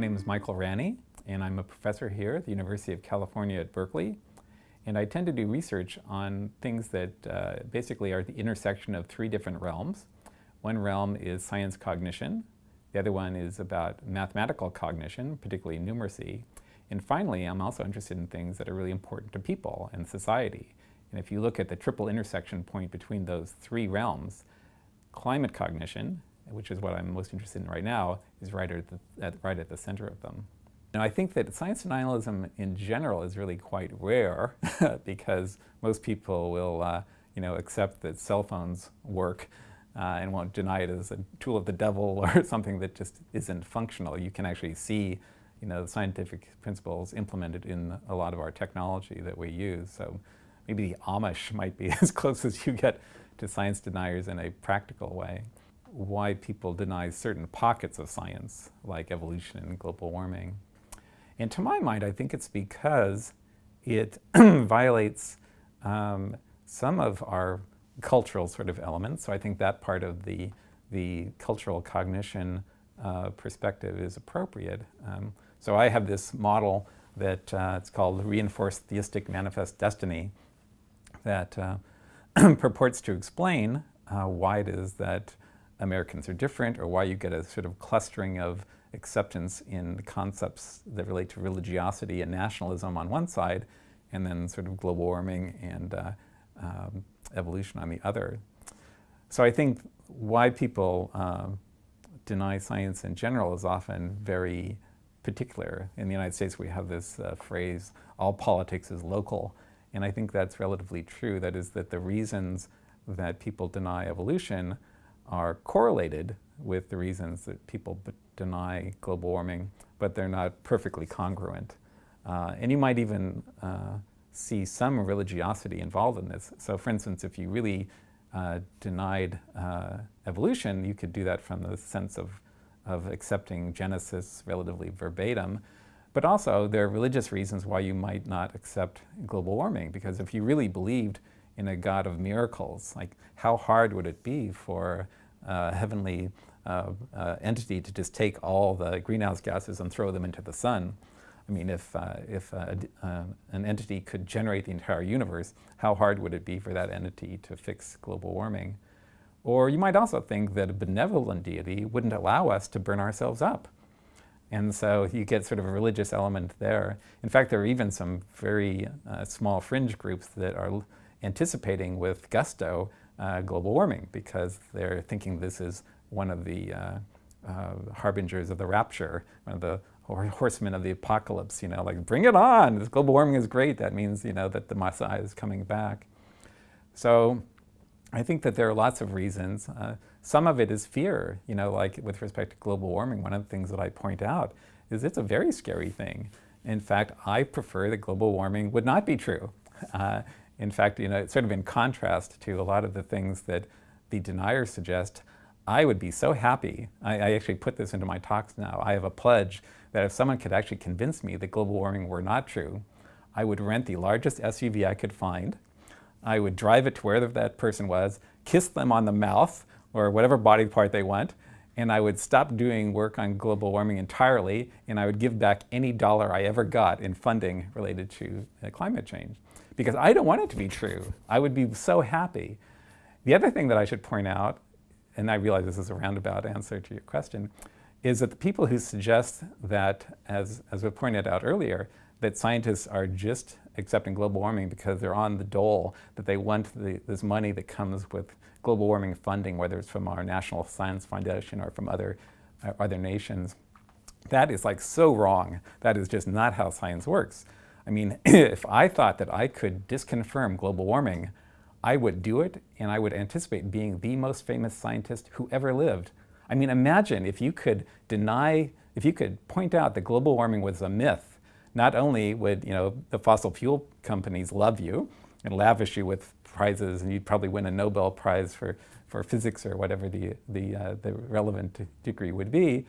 name is Michael Ranney, and I'm a professor here at the University of California at Berkeley. And I tend to do research on things that uh, basically are the intersection of three different realms. One realm is science cognition. The other one is about mathematical cognition, particularly numeracy. And finally, I'm also interested in things that are really important to people and society. And if you look at the triple intersection point between those three realms, climate cognition, which is what I'm most interested in right now, is right at the, at, right at the center of them. Now I think that science denialism in general is really quite rare because most people will uh, you know, accept that cell phones work uh, and won't deny it as a tool of the devil or something that just isn't functional. You can actually see you know, the scientific principles implemented in a lot of our technology that we use. So maybe the Amish might be as close as you get to science deniers in a practical way why people deny certain pockets of science, like evolution and global warming. And to my mind, I think it's because it violates um, some of our cultural sort of elements. So I think that part of the, the cultural cognition uh, perspective is appropriate. Um, so I have this model that uh, it's called Reinforced Theistic Manifest Destiny that uh, purports to explain uh, why it is that Americans are different or why you get a sort of clustering of acceptance in concepts that relate to religiosity and nationalism on one side and then sort of global warming and uh, um, evolution on the other. So I think why people uh, deny science in general is often very particular. In the United States we have this uh, phrase, all politics is local, and I think that's relatively true. That is that the reasons that people deny evolution are correlated with the reasons that people deny global warming, but they're not perfectly congruent. Uh, and you might even uh, see some religiosity involved in this. So for instance, if you really uh, denied uh, evolution, you could do that from the sense of, of accepting Genesis relatively verbatim. But also, there are religious reasons why you might not accept global warming, because if you really believed in a God of miracles, like how hard would it be for heavenly uh, uh, entity to just take all the greenhouse gases and throw them into the sun. I mean, if, uh, if uh, uh, an entity could generate the entire universe, how hard would it be for that entity to fix global warming? Or you might also think that a benevolent deity wouldn't allow us to burn ourselves up. And so you get sort of a religious element there. In fact, there are even some very small fringe groups that are anticipating with gusto uh, global warming because they're thinking this is one of the uh, uh, harbingers of the rapture, one of the horsemen of the apocalypse, you know, like bring it on, this global warming is great, that means, you know, that the Messiah is coming back. So I think that there are lots of reasons. Uh, some of it is fear, you know, like with respect to global warming, one of the things that I point out is it's a very scary thing. In fact, I prefer that global warming would not be true. Uh, in fact, you know, sort of in contrast to a lot of the things that the deniers suggest. I would be so happy. I, I, actually put this into my talks now. I have a pledge that if someone could actually convince me that global warming were not true, I would rent the largest SUV I could find. I would drive it to wherever that person was, kiss them on the mouth or whatever body part they want, and I would stop doing work on global warming entirely, and I would give back any dollar I ever got in funding related to uh, climate change because I don't want it to be true. I would be so happy. The other thing that I should point out, and I realize this is a roundabout answer to your question, is that the people who suggest that, as, as we pointed out earlier, that scientists are just accepting global warming because they're on the dole, that they want the, this money that comes with global warming funding, whether it's from our National Science Foundation or from other, uh, other nations. That is like so wrong. That is just not how science works. I mean, if I thought that I could disconfirm global warming, I would do it and I would anticipate being the most famous scientist who ever lived. I mean, imagine if you could deny, if you could point out that global warming was a myth, not only would, you know, the fossil fuel companies love you and lavish you with prizes and you'd probably win a Nobel Prize for, for physics or whatever the, the, uh, the relevant degree would be,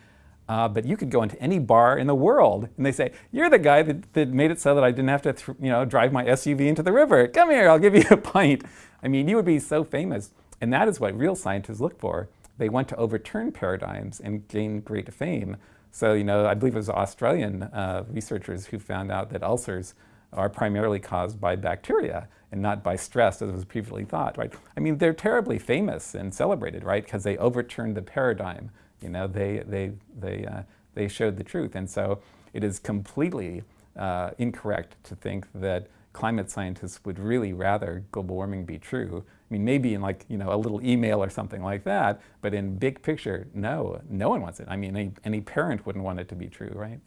uh, but you could go into any bar in the world and they say, you're the guy that, that made it so that I didn't have to you know, drive my SUV into the river. Come here, I'll give you a pint. I mean, you would be so famous. And that is what real scientists look for. They want to overturn paradigms and gain great fame So, you know, I believe it was Australian uh, researchers who found out that ulcers are primarily caused by bacteria and not by stress as was previously thought, right? I mean, they're terribly famous and celebrated, right? Because they overturned the paradigm. You know, they, they, they, uh, they showed the truth. And so it is completely uh, incorrect to think that climate scientists would really rather global warming be true. I mean, maybe in like, you know, a little email or something like that, but in big picture, no, no one wants it. I mean, any, any parent wouldn't want it to be true, right?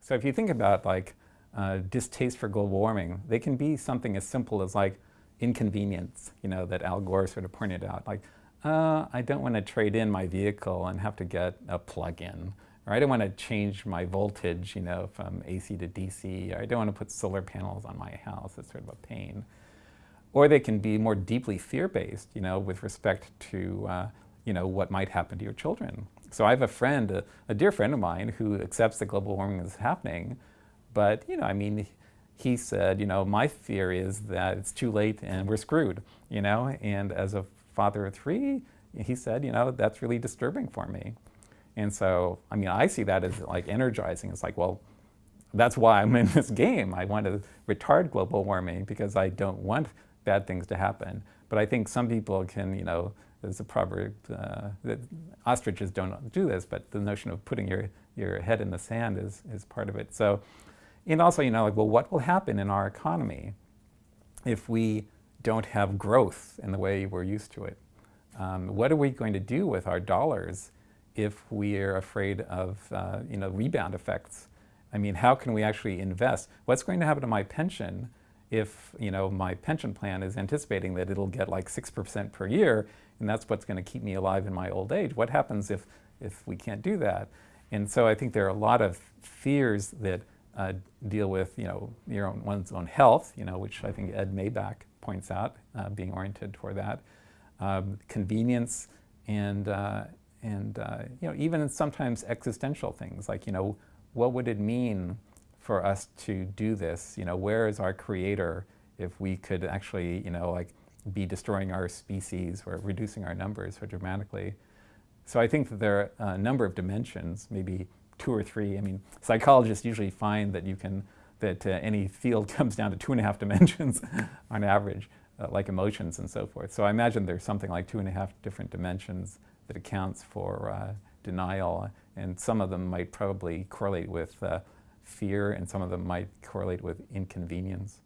So if you think about like uh, distaste for global warming, they can be something as simple as like inconvenience, you know, that Al Gore sort of pointed out. Like, uh, I don't want to trade in my vehicle and have to get a plug-in or I don't want to change my voltage, you know, from AC to DC, or I don't want to put solar panels on my house. It's sort of a pain. Or they can be more deeply fear-based, you know, with respect to, uh, you know, what might happen to your children. So I have a friend, a, a, dear friend of mine, who accepts that global warming is happening, but, you know, I mean, he said, you know, my fear is that it's too late and we're screwed, you know, and as a father of three, he said, you know, that's really disturbing for me. And so, I mean, I see that as like energizing. It's like, well, that's why I'm in this game. I want to retard global warming because I don't want bad things to happen. But I think some people can, you know, there's a proverb uh, that ostriches don't do this, but the notion of putting your, your head in the sand is, is part of it. So, and also, you know, like, well, what will happen in our economy if we don't have growth in the way we're used to it? Um, what are we going to do with our dollars if we're afraid of uh, you know, rebound effects. I mean, how can we actually invest? What's going to happen to my pension if you know, my pension plan is anticipating that it'll get like 6% per year, and that's what's going to keep me alive in my old age? What happens if, if we can't do that? And so I think there are a lot of fears that uh, deal with you know, your own, one's own health, you know, which I think Ed Maibach points out, uh, being oriented toward that. Um, convenience and, uh, and uh, you know, even sometimes existential things like, you know, what would it mean for us to do this? You know, where is our creator if we could actually, you know, like be destroying our species or reducing our numbers so dramatically? So I think that there are a number of dimensions, maybe two or three. I mean, psychologists usually find that you can, that uh, any field comes down to two and a half dimensions on average, uh, like emotions and so forth. So I imagine there's something like two and a half different dimensions that accounts for uh, denial, and some of them might probably correlate with uh, fear, and some of them might correlate with inconvenience.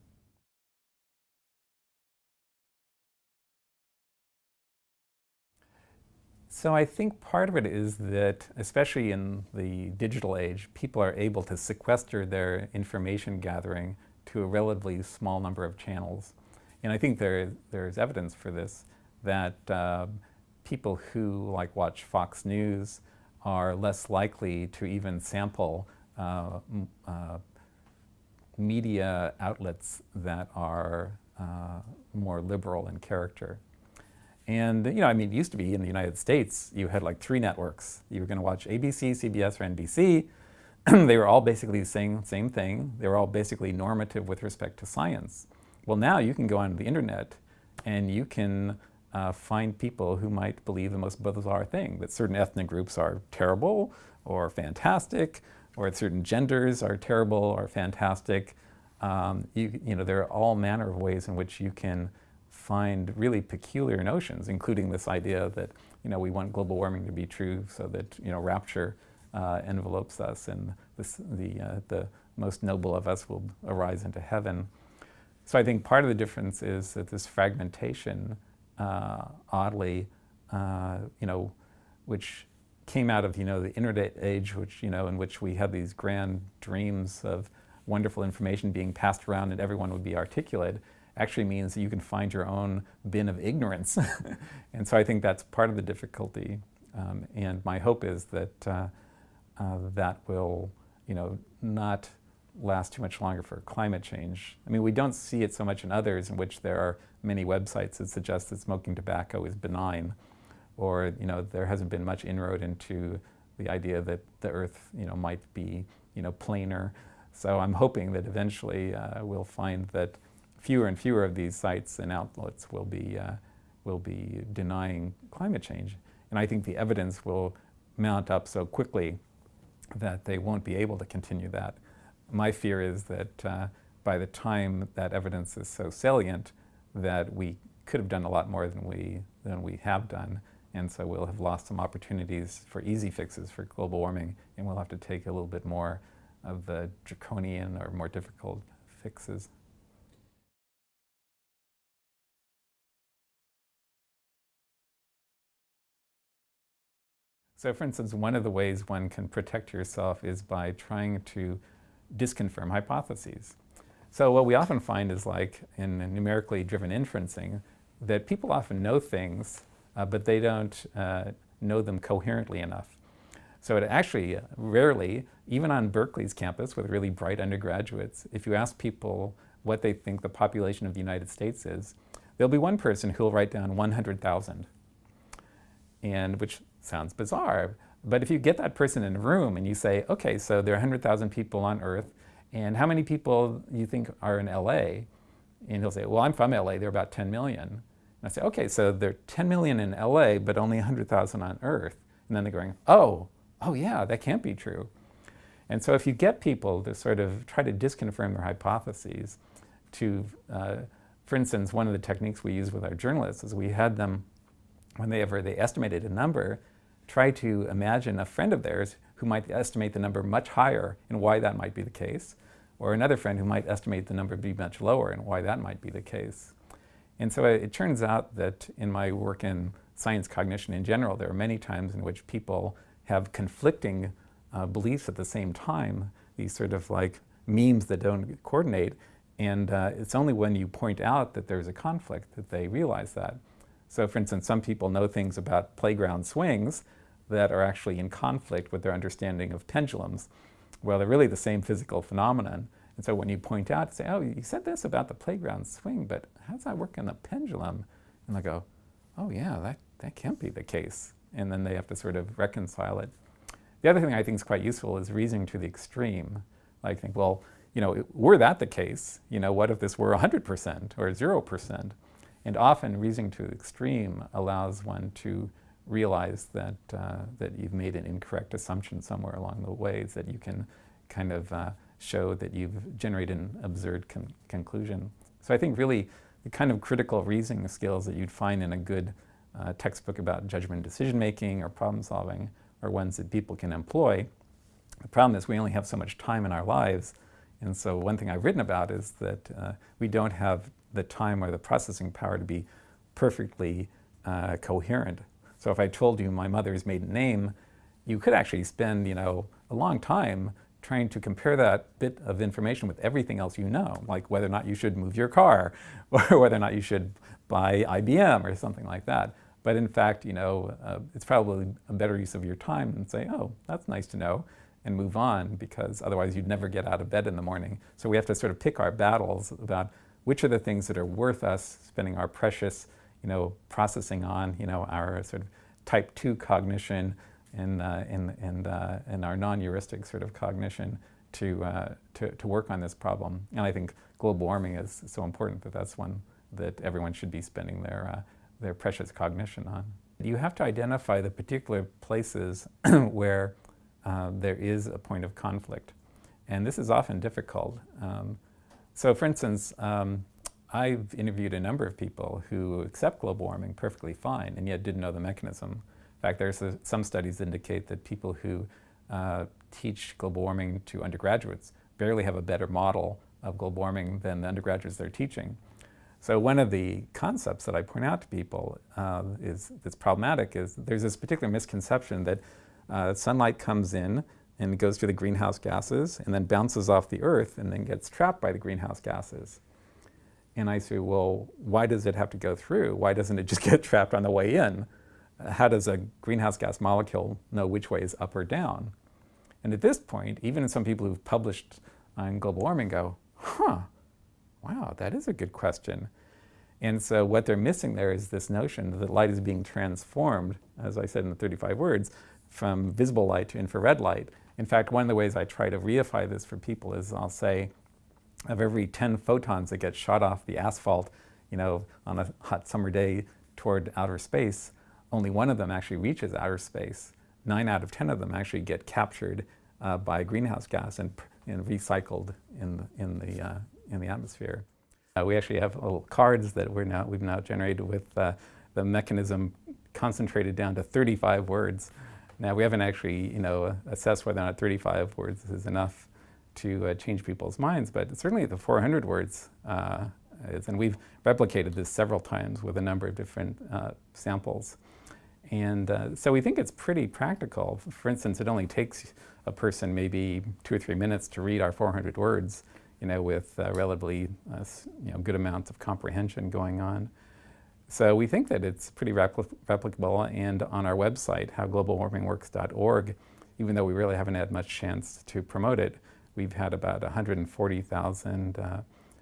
So I think part of it is that, especially in the digital age, people are able to sequester their information gathering to a relatively small number of channels. And I think there, there's evidence for this, that uh, people who like watch Fox News are less likely to even sample uh, uh, media outlets that are uh, more liberal in character. And, you know, I mean, it used to be in the United States, you had like three networks. You were going to watch ABC, CBS, or NBC. they were all basically the same, same thing. They were all basically normative with respect to science. Well, now you can go on the internet and you can uh, find people who might believe the most bizarre thing, that certain ethnic groups are terrible or fantastic, or certain genders are terrible or fantastic. Um, you, you know, there are all manner of ways in which you can find really peculiar notions, including this idea that, you know, we want global warming to be true so that, you know, rapture uh, envelopes us and this, the, uh, the most noble of us will arise into heaven. So I think part of the difference is that this fragmentation uh, oddly, uh, you know, which came out of, you know, the internet age, which, you know, in which we had these grand dreams of wonderful information being passed around and everyone would be articulate, actually means that you can find your own bin of ignorance. and so I think that's part of the difficulty. Um, and my hope is that uh, uh, that will, you know, not last too much longer for climate change. I mean, we don't see it so much in others in which there are many websites that suggest that smoking tobacco is benign, or you know there hasn't been much inroad into the idea that the Earth you know might be you know planar. So I'm hoping that eventually uh, we'll find that fewer and fewer of these sites and outlets will be uh, will be denying climate change. And I think the evidence will mount up so quickly that they won't be able to continue that. My fear is that uh, by the time that evidence is so salient that we could have done a lot more than we, than we have done. And so we'll have lost some opportunities for easy fixes for global warming, and we'll have to take a little bit more of the draconian or more difficult fixes. So for instance, one of the ways one can protect yourself is by trying to disconfirm hypotheses. So what we often find is like in numerically driven inferencing, that people often know things, uh, but they don't uh, know them coherently enough. So it actually uh, rarely, even on Berkeley's campus with really bright undergraduates, if you ask people what they think the population of the United States is, there'll be one person who'll write down 100,000, and which sounds bizarre. But if you get that person in a room and you say, okay, so there are 100,000 people on Earth, and how many people you think are in LA? And he'll say, well, I'm from LA, there are about 10 million. And I say, okay, so there are 10 million in LA, but only 100,000 on Earth. And then they're going, oh, oh yeah, that can't be true. And so if you get people to sort of try to disconfirm their hypotheses, to, uh, for instance, one of the techniques we use with our journalists is we had them, whenever they ever they estimated a number, try to imagine a friend of theirs who might estimate the number much higher and why that might be the case, or another friend who might estimate the number to be much lower and why that might be the case. And so it, turns out that in my work in science cognition in general, there are many times in which people have conflicting uh, beliefs at the same time, these sort of like memes that don't coordinate. And uh, it's only when you point out that there's a conflict that they realize that. So for instance, some people know things about playground swings that are actually in conflict with their understanding of pendulums. Well, they're really the same physical phenomenon. And so when you point out, say, oh, you said this about the playground swing, but how does that work in the pendulum? And they go, oh yeah, that, that can't be the case. And then they have to sort of reconcile it. The other thing I think is quite useful is reasoning to the extreme. Like think, well, you know, were that the case, you know, what if this were 100% or 0%? And often reasoning to the extreme allows one to realize that, uh, that you've made an incorrect assumption somewhere along the ways that you can kind of uh, show that you've generated an absurd con conclusion. So I think really the kind of critical reasoning skills that you'd find in a good uh, textbook about judgment decision making or problem solving are ones that people can employ. The problem is we only have so much time in our lives and so one thing I've written about is that uh, we don't have the time or the processing power to be perfectly uh, coherent so if I told you my mother's maiden name, you could actually spend, you know, a long time trying to compare that bit of information with everything else you know, like whether or not you should move your car or whether or not you should buy IBM or something like that. But in fact, you know, uh, it's probably a better use of your time than say, oh, that's nice to know, and move on, because otherwise you'd never get out of bed in the morning. So we have to sort of pick our battles about which are the things that are worth us spending our precious you know, processing on, you know, our sort of type 2 cognition and, uh, and, and, uh, and our non-heuristic sort of cognition to, uh, to, to work on this problem. And I think global warming is so important that that's one that everyone should be spending their, uh, their precious cognition on. You have to identify the particular places where uh, there is a point of conflict. And this is often difficult. Um, so for instance, um, I've interviewed a number of people who accept global warming perfectly fine and yet didn't know the mechanism. In fact, there's a, some studies indicate that people who uh, teach global warming to undergraduates barely have a better model of global warming than the undergraduates they're teaching. So one of the concepts that I point out to people uh, is that's problematic is there's this particular misconception that uh, sunlight comes in and goes through the greenhouse gases and then bounces off the earth and then gets trapped by the greenhouse gases. And I say, well, why does it have to go through? Why doesn't it just get trapped on the way in? How does a greenhouse gas molecule know which way is up or down? And at this point, even some people who've published on global warming go, huh, wow, that is a good question. And so what they're missing there is this notion that light is being transformed, as I said in the 35 words, from visible light to infrared light. In fact, one of the ways I try to reify this for people is I'll say, of every 10 photons that get shot off the asphalt, you know, on a hot summer day toward outer space, only one of them actually reaches outer space. Nine out of 10 of them actually get captured uh, by greenhouse gas and, and recycled in, in, the, uh, in the atmosphere. Uh, we actually have little cards that we're now, we've now generated with uh, the mechanism concentrated down to 35 words. Now we haven't actually, you know, assessed whether or not 35 words is enough to uh, change people's minds, but certainly the 400 words uh, is, and we've replicated this several times with a number of different uh, samples. And uh, so we think it's pretty practical. For instance, it only takes a person maybe two or three minutes to read our 400 words, you know, with uh, relatively uh, you know, good amounts of comprehension going on. So we think that it's pretty repli replicable and on our website, howglobalwarmingworks.org, even though we really haven't had much chance to promote it, we've had about 140,000 uh,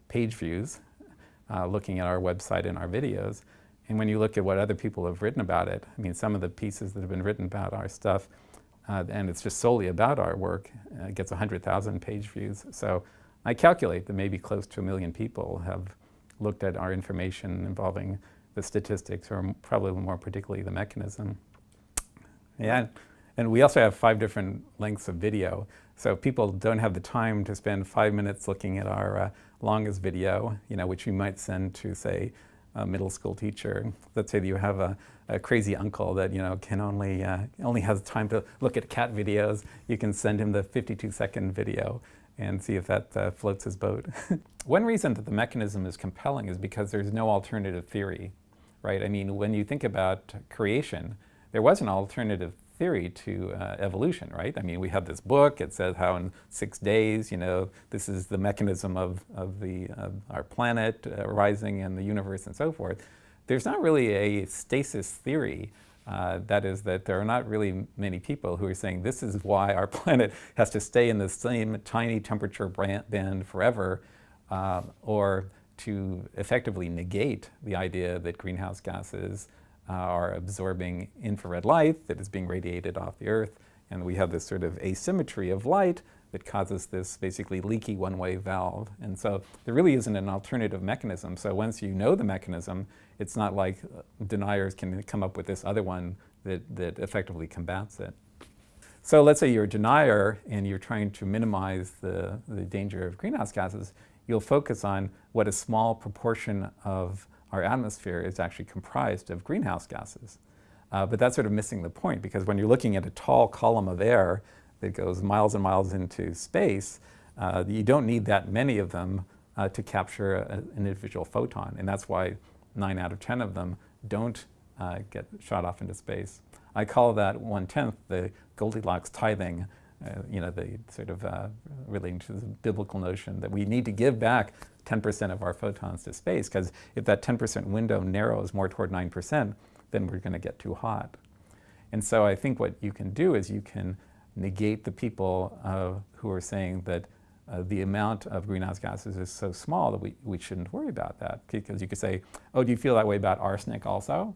page views uh, looking at our website and our videos. And when you look at what other people have written about it, I mean, some of the pieces that have been written about our stuff, uh, and it's just solely about our work, uh, gets 100,000 page views. So I calculate that maybe close to a million people have looked at our information involving the statistics, or probably more particularly the mechanism. Yeah, and we also have five different lengths of video. So people don't have the time to spend five minutes looking at our uh, longest video, you know, which you might send to, say, a middle school teacher. Let's say that you have a, a crazy uncle that you know can only uh, only has time to look at cat videos. You can send him the 52 second video and see if that uh, floats his boat. One reason that the mechanism is compelling is because there's no alternative theory, right? I mean, when you think about creation, there was an alternative theory to uh, evolution, right? I mean, we have this book, it says how in six days, you know, this is the mechanism of, of, the, of our planet uh, rising and the universe and so forth. There's not really a stasis theory. Uh, that is that there are not really many people who are saying this is why our planet has to stay in the same tiny temperature band forever, uh, or to effectively negate the idea that greenhouse gases uh, are absorbing infrared light that is being radiated off the Earth. And we have this sort of asymmetry of light that causes this basically leaky one-way valve. And so there really isn't an alternative mechanism. So once you know the mechanism, it's not like uh, deniers can come up with this other one that, that effectively combats it. So let's say you're a denier and you're trying to minimize the, the danger of greenhouse gases, you'll focus on what a small proportion of our atmosphere is actually comprised of greenhouse gases. Uh, but that's sort of missing the point because when you're looking at a tall column of air that goes miles and miles into space, uh, you don't need that many of them uh, to capture a, an individual photon. And that's why 9 out of 10 of them don't uh, get shot off into space. I call that one-tenth the Goldilocks tithing, uh, you know, the sort of uh, relating to the biblical notion that we need to give back 10% of our photons to space, because if that 10% window narrows more toward 9%, then we're going to get too hot. And so I think what you can do is you can negate the people uh, who are saying that uh, the amount of greenhouse gases is so small that we, we shouldn't worry about that. Because you could say, oh, do you feel that way about arsenic also?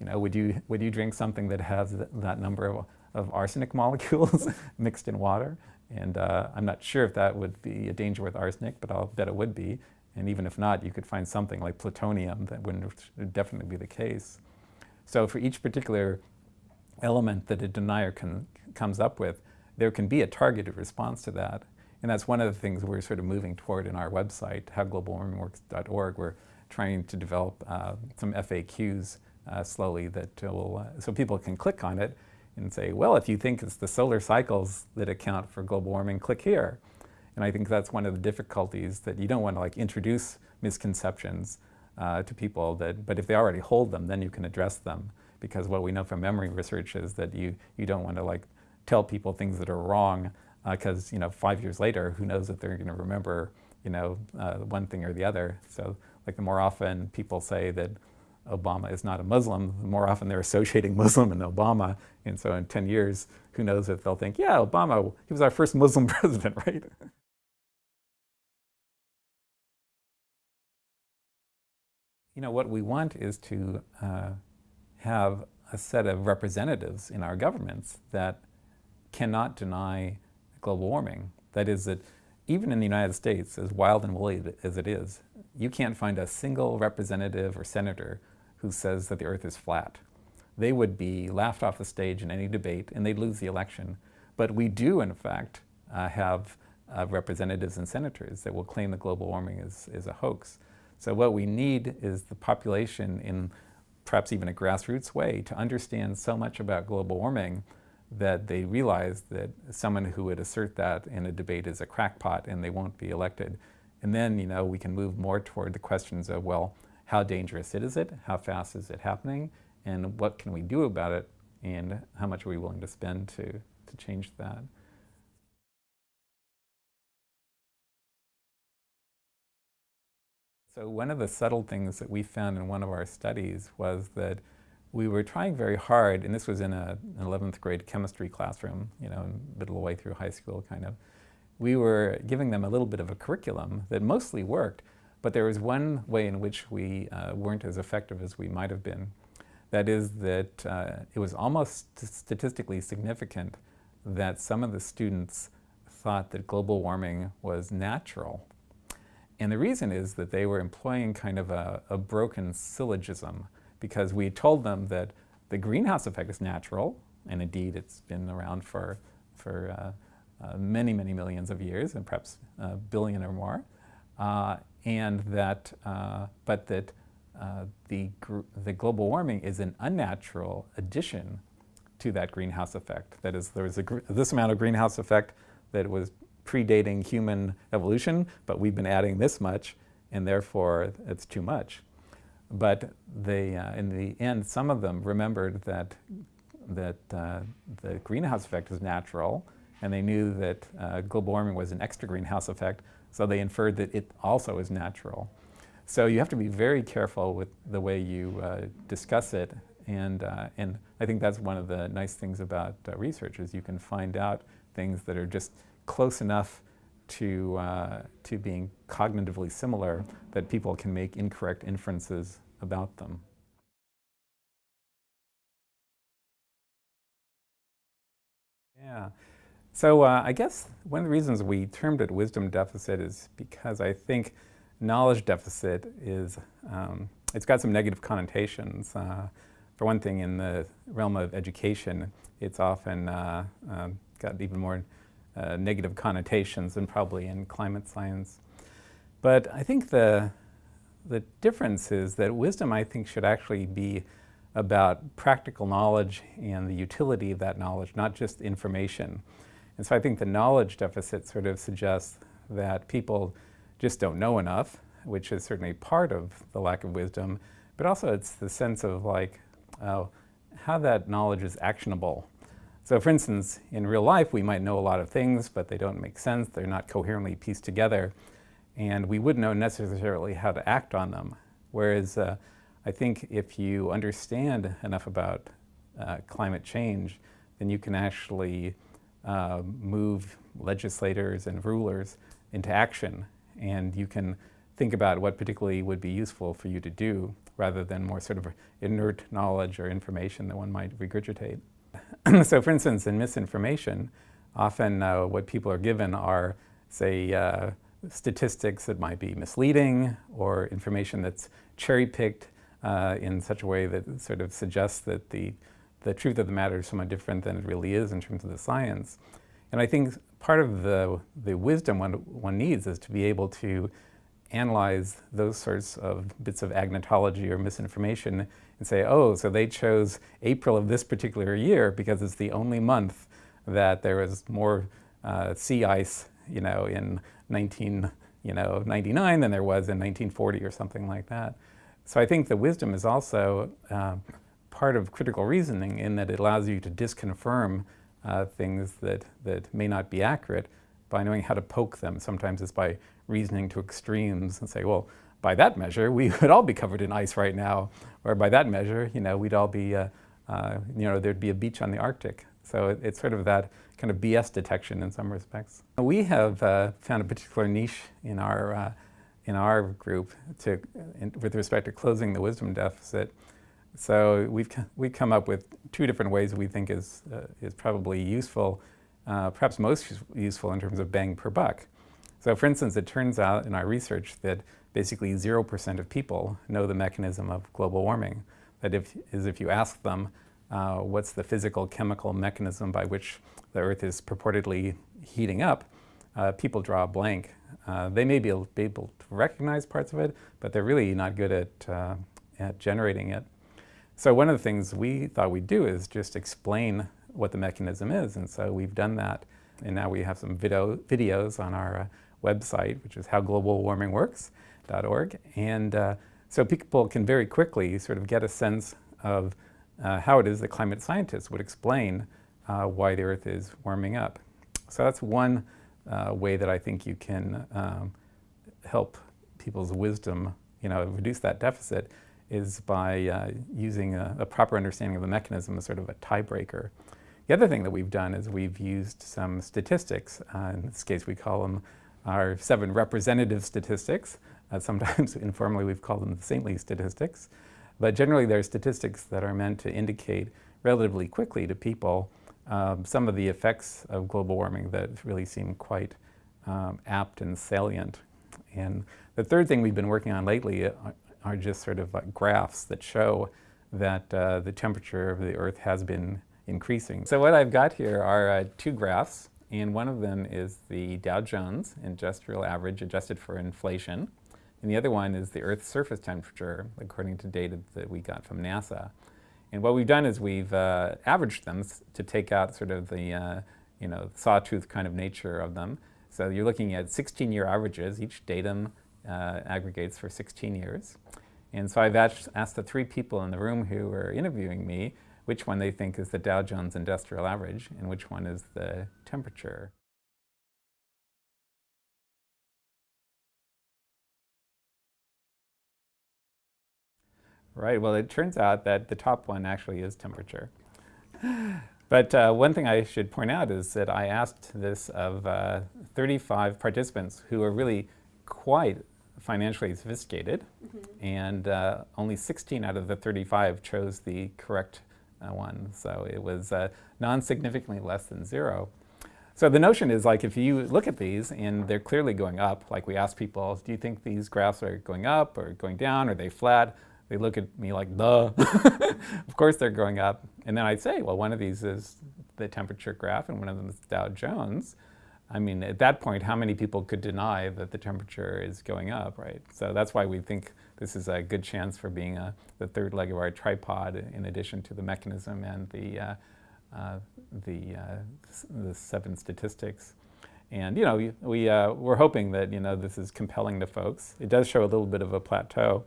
You know, would you, would you drink something that has th that number of, of arsenic molecules mixed in water? And uh, I'm not sure if that would be a danger with arsenic, but I'll bet it would be. And even if not, you could find something like plutonium that would definitely be the case. So for each particular element that a denier can, comes up with, there can be a targeted response to that. And that's one of the things we're sort of moving toward in our website, howglobalwarmingworks.org. We're trying to develop uh, some FAQs uh, slowly that will, uh, so people can click on it and say, well, if you think it's the solar cycles that account for global warming, click here. And I think that's one of the difficulties that you don't want to like introduce misconceptions uh, to people that, but if they already hold them, then you can address them. Because what we know from memory research is that you, you don't want to like tell people things that are wrong because, uh, you know, five years later, who knows if they're going to remember, you know, uh, one thing or the other. So like the more often people say that Obama is not a Muslim, more often they're associating Muslim and Obama. And so in 10 years, who knows if they'll think, yeah, Obama, he was our first Muslim president, right? You know, what we want is to uh, have a set of representatives in our governments that cannot deny global warming. That is that even in the United States, as wild and woolly as it is, you can't find a single representative or senator who says that the earth is flat. They would be laughed off the stage in any debate and they'd lose the election. But we do, in fact, uh, have uh, representatives and senators that will claim that global warming is, is a hoax. So what we need is the population in perhaps even a grassroots way to understand so much about global warming that they realize that someone who would assert that in a debate is a crackpot and they won't be elected. And then, you know, we can move more toward the questions of, well, how dangerous is it? How fast is it happening? And what can we do about it? And how much are we willing to spend to, to change that? So one of the subtle things that we found in one of our studies was that we were trying very hard, and this was in a, an 11th grade chemistry classroom, you know, middle of the way through high school kind of. We were giving them a little bit of a curriculum that mostly worked, but there was one way in which we uh, weren't as effective as we might have been. That is that uh, it was almost statistically significant that some of the students thought that global warming was natural. And the reason is that they were employing kind of a, a broken syllogism because we told them that the greenhouse effect is natural, and indeed it's been around for, for uh, uh, many, many millions of years, and perhaps a billion or more, uh, and that, uh, but that uh, the, the global warming is an unnatural addition to that greenhouse effect. That is, there was a this amount of greenhouse effect that was predating human evolution, but we've been adding this much, and therefore it's too much. But they, uh, in the end, some of them remembered that, that uh, the greenhouse effect is natural, and they knew that uh, global warming was an extra greenhouse effect, so they inferred that it also is natural. So you have to be very careful with the way you uh, discuss it, and, uh, and I think that's one of the nice things about uh, research is you can find out things that are just close enough to, uh, to being cognitively similar that people can make incorrect inferences about them. Yeah. So uh, I guess one of the reasons we termed it wisdom deficit is because I think knowledge deficit is, um, it's got some negative connotations. Uh, for one thing, in the realm of education, it's often uh, um, got even more uh, negative connotations than probably in climate science. But I think the, the difference is that wisdom, I think, should actually be about practical knowledge and the utility of that knowledge, not just information. And so I think the knowledge deficit sort of suggests that people just don't know enough, which is certainly part of the lack of wisdom, but also it's the sense of like, uh, how that knowledge is actionable so for instance, in real life, we might know a lot of things, but they don't make sense. They're not coherently pieced together. And we wouldn't know necessarily how to act on them. Whereas uh, I think if you understand enough about uh, climate change, then you can actually uh, move legislators and rulers into action. And you can think about what particularly would be useful for you to do rather than more sort of inert knowledge or information that one might regurgitate. so for instance, in misinformation, often uh, what people are given are, say, uh, statistics that might be misleading or information that's cherry-picked uh, in such a way that sort of suggests that the, the truth of the matter is somewhat different than it really is in terms of the science. And I think part of the, the wisdom one, one needs is to be able to analyze those sorts of bits of agnotology or misinformation and say, oh, so they chose April of this particular year because it's the only month that there was more uh, sea ice, you know, in 19, you know, 99 than there was in 1940 or something like that. So I think the wisdom is also uh, part of critical reasoning in that it allows you to disconfirm uh, things that, that may not be accurate by knowing how to poke them. Sometimes it's by reasoning to extremes and say, well, by that measure, we would all be covered in ice right now. Or by that measure, you know, we'd all be, uh, uh, you know, there'd be a beach on the Arctic. So it, it's sort of that kind of BS detection in some respects. We have uh, found a particular niche in our, uh, in our group to, in, with respect to closing the wisdom deficit. So we've, we've come up with two different ways we think is, uh, is probably useful uh, perhaps most useful in terms of bang per buck. So for instance, it turns out in our research that basically 0% of people know the mechanism of global warming. That if, is if you ask them uh, what's the physical chemical mechanism by which the Earth is purportedly heating up, uh, people draw a blank. Uh, they may be able, be able, to recognize parts of it, but they're really not good at, uh, at generating it. So one of the things we thought we'd do is just explain what the mechanism is, and so we've done that. And now we have some video, videos on our uh, website, which is howglobalwarmingworks.org. And uh, so people can very quickly sort of get a sense of uh, how it is that climate scientists would explain uh, why the Earth is warming up. So that's one uh, way that I think you can um, help people's wisdom, you know, reduce that deficit is by uh, using a, a, proper understanding of the mechanism as sort of a tiebreaker. The other thing that we've done is we've used some statistics. Uh, in this case, we call them our seven representative statistics. Uh, sometimes informally we've called them the saintly statistics. But generally they're statistics that are meant to indicate relatively quickly to people um, some of the effects of global warming that really seem quite um, apt and salient. And the third thing we've been working on lately are, just sort of like graphs that show that uh, the temperature of the Earth has been increasing. So what I've got here are uh, two graphs, and one of them is the Dow Jones Industrial Average adjusted for inflation, and the other one is the Earth's surface temperature, according to data that we got from NASA. And what we've done is we've uh, averaged them to take out sort of the, uh, you know, sawtooth kind of nature of them. So you're looking at 16-year averages. Each datum uh, aggregates for 16 years. And so I've asked, the three people in the room who were interviewing me which one they think is the Dow Jones Industrial Average and which one is the temperature. Right, well it turns out that the top one actually is temperature. But uh, one thing I should point out is that I asked this of uh, 35 participants who are really quite financially sophisticated, mm -hmm. and uh, only 16 out of the 35 chose the correct uh, one. So it was uh, non-significantly less than zero. So the notion is like if you look at these and they're clearly going up, like we ask people, do you think these graphs are going up or going down? Are they flat? They look at me like, duh. of course they're going up. And then I'd say, well, one of these is the temperature graph and one of them is Dow Jones. I mean, at that point, how many people could deny that the temperature is going up, right? So that's why we think this is a good chance for being a, the third leg of our tripod in addition to the mechanism and the, uh, uh, the, uh, the seven statistics. And, you know, we, uh, we're hoping that, you know, this is compelling to folks. It does show a little bit of a plateau.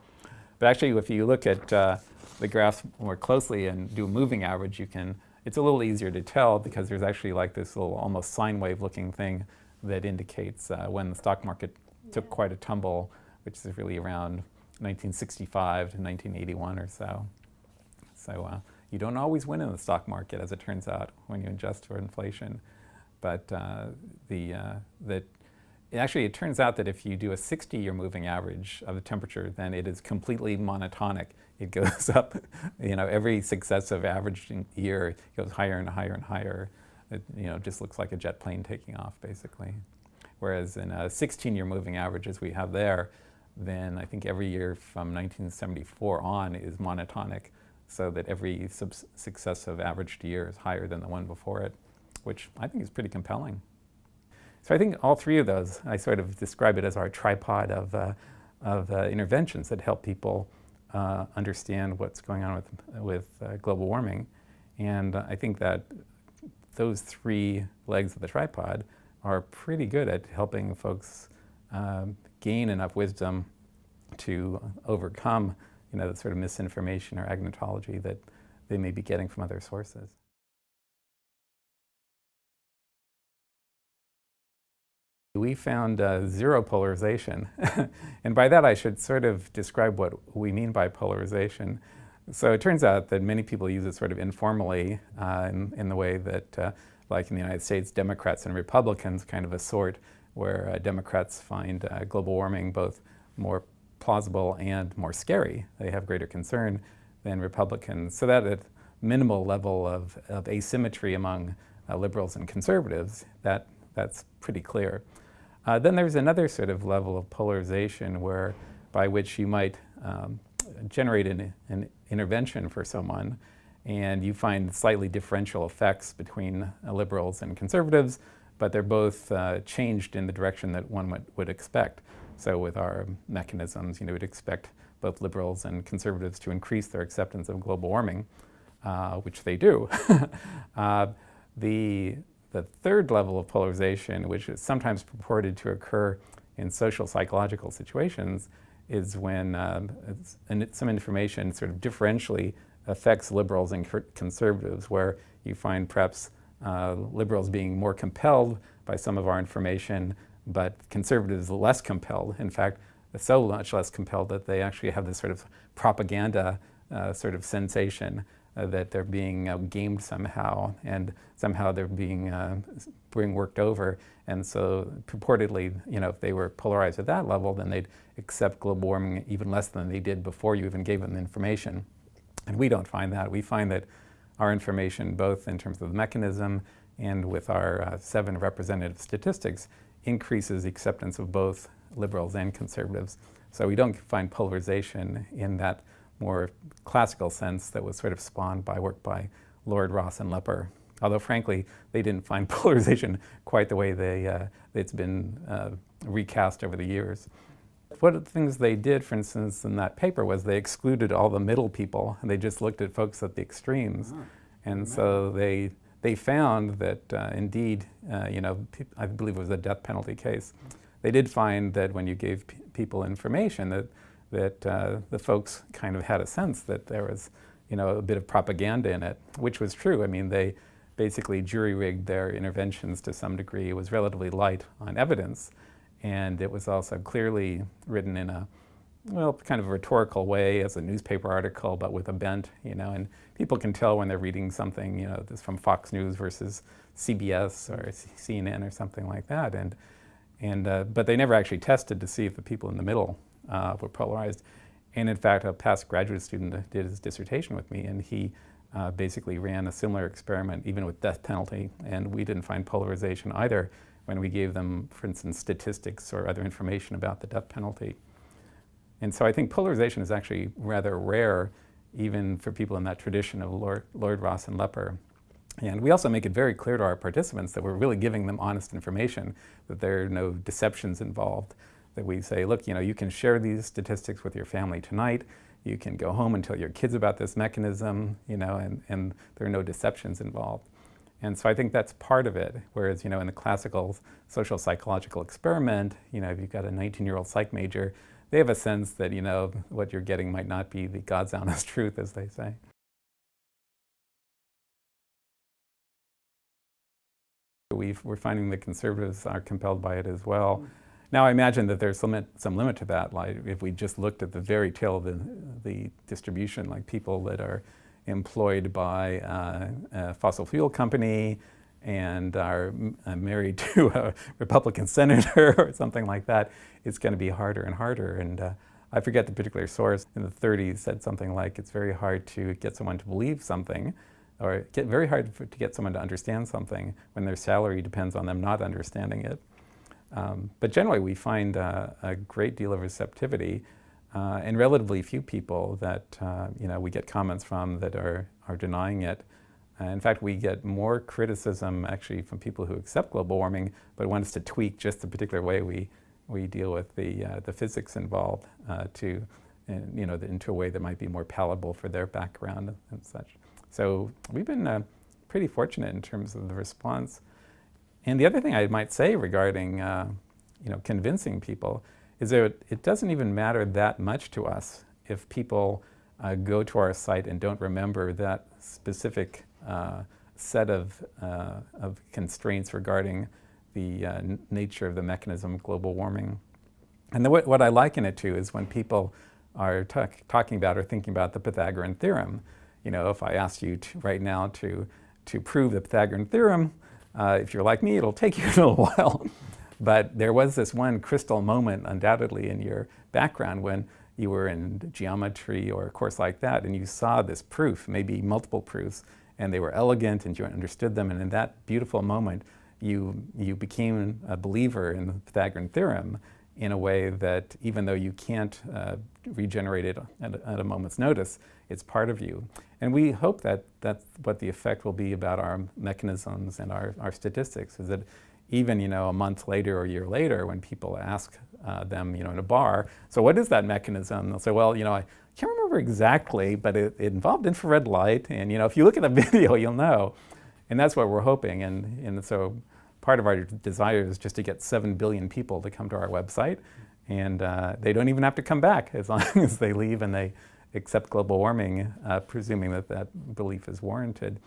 But actually, if you look at uh, the graphs more closely and do a moving average, you can it's a little easier to tell because there's actually like this little almost sine wave looking thing that indicates uh, when the stock market took quite a tumble, which is really around 1965 to 1981 or so. So uh, you don't always win in the stock market, as it turns out, when you adjust for inflation. But uh, the, uh, actually, it turns out that if you do a 60-year moving average of the temperature, then it is completely monotonic. It goes up, you know, every successive average year goes higher and higher and higher. It, you know, just looks like a jet plane taking off, basically. Whereas in a 16-year moving average, as we have there, then I think every year from 1974 on is monotonic, so that every successive averaged year is higher than the one before it, which I think is pretty compelling. So I think all three of those, I sort of describe it as our tripod of, uh, of uh, interventions that help people uh, understand what's going on with, with uh, global warming. And I think that those three legs of the tripod are pretty good at helping folks um, gain enough wisdom to overcome you know, the sort of misinformation or agnotology that they may be getting from other sources. We found uh, zero polarization. and by that I should sort of describe what we mean by polarization. So it turns out that many people use it sort of informally uh, in, in, the way that, uh, like in the United States, Democrats and Republicans kind of assort where uh, Democrats find uh, global warming both more plausible and more scary. They have greater concern than Republicans. So that at minimal level of, of asymmetry among uh, liberals and conservatives, that, that's pretty clear. Uh, then there's another sort of level of polarization where by which you might um, generate an, an, intervention for someone and you find slightly differential effects between uh, liberals and conservatives, but they're both uh, changed in the direction that one would, would expect. So with our mechanisms, you know, we'd expect both liberals and conservatives to increase their acceptance of global warming, uh, which they do. uh, the, the third level of polarization, which is sometimes purported to occur in social psychological situations, is when um, some information sort of differentially affects liberals and conservatives, where you find perhaps uh, liberals being more compelled by some of our information, but conservatives less compelled. In fact, so much less compelled that they actually have this sort of propaganda uh, sort of sensation uh, that they're being uh, gamed somehow, and somehow they're being uh, being worked over. And so, purportedly, you know, if they were polarized at that level, then they'd accept global warming even less than they did before you even gave them the information. And we don't find that. We find that our information, both in terms of the mechanism and with our uh, seven representative statistics, increases the acceptance of both liberals and conservatives. So we don't find polarization in that more classical sense that was sort of spawned by work by Lord Ross and Lepper. Although frankly, they didn't find polarization quite the way they, uh, it's been uh, recast over the years. One of the things they did, for instance, in that paper was they excluded all the middle people and they just looked at folks at the extremes. Oh, and so they, they found that uh, indeed, uh, you know, I believe it was a death penalty case. They did find that when you gave people information that, that uh, the folks kind of had a sense that there was, you know, a bit of propaganda in it, which was true. I mean, they basically jury-rigged their interventions to some degree. It was relatively light on evidence and it was also clearly written in a well, kind of a rhetorical way as a newspaper article, but with a bent, you know, and people can tell when they're reading something, you know, this from Fox News versus CBS or CNN or something like that, and and uh, but they never actually tested to see if the people in the middle uh, were polarized. And in fact, a past graduate student did his dissertation with me, and he uh, basically ran a similar experiment, even with death penalty, and we didn't find polarization either when we gave them, for instance, statistics or other information about the death penalty. And so I think polarization is actually rather rare, even for people in that tradition of Lord, Lord Ross and Lepper. And we also make it very clear to our participants that we're really giving them honest information, that there are no deceptions involved, that we say, look, you know, you can share these statistics with your family tonight, you can go home and tell your kids about this mechanism, you know, and, and there are no deceptions involved. And so I think that's part of it. Whereas, you know, in the classical social psychological experiment, you know, if you've got a 19-year-old psych major, they have a sense that, you know, what you're getting might not be the God's honest truth, as they say. we are finding that conservatives are compelled by it as well. Hmm. Now I imagine that there's some, some limit to that, like if we just looked at the very tail of the, the distribution, like people that are employed by uh, a fossil fuel company and are uh, married to a Republican senator or something like that, it's going to be harder and harder. And uh, I forget the particular source in the 30s said something like it's very hard to get someone to believe something or get very hard to get someone to understand something when their salary depends on them not understanding it. Um, but generally we find uh, a great deal of receptivity uh, and relatively few people that uh, you know we get comments from that are, are denying it. Uh, in fact, we get more criticism actually from people who accept global warming, but want us to tweak just the particular way we, we deal with the, uh, the physics involved uh, to, you know, into a way that might be more palatable for their background and such. So we've been pretty fortunate in terms of the response. And the other thing I might say regarding, you know, convincing people is that it doesn't even matter that much to us if people uh, go to our site and don't remember that specific uh, set of, uh, of constraints regarding the uh, nature of the mechanism of global warming. And the, what I liken it to is when people are talk, talking about or thinking about the Pythagorean theorem. You know, if I asked you to, right now to, to prove the Pythagorean theorem, uh, if you're like me, it'll take you a little while. But there was this one crystal moment undoubtedly in your background when you were in geometry or a course like that and you saw this proof, maybe multiple proofs, and they were elegant and you understood them and in that beautiful moment you, you became a believer in the Pythagorean theorem in a way that even though you can't uh, regenerate it at a, at a, moment's notice, it's part of you. And we hope that that's what the effect will be about our mechanisms and our, our statistics, is that even, you know, a month later or a year later when people ask uh, them, you know, in a bar, so what is that mechanism? They'll say, well, you know, I can't remember exactly, but it, it involved infrared light, and, you know, if you look at the video, you'll know. And that's what we're hoping, and, and so part of our desire is just to get 7 billion people to come to our website. And uh, they don't even have to come back as long as they leave and they accept global warming, uh, presuming that that belief is warranted.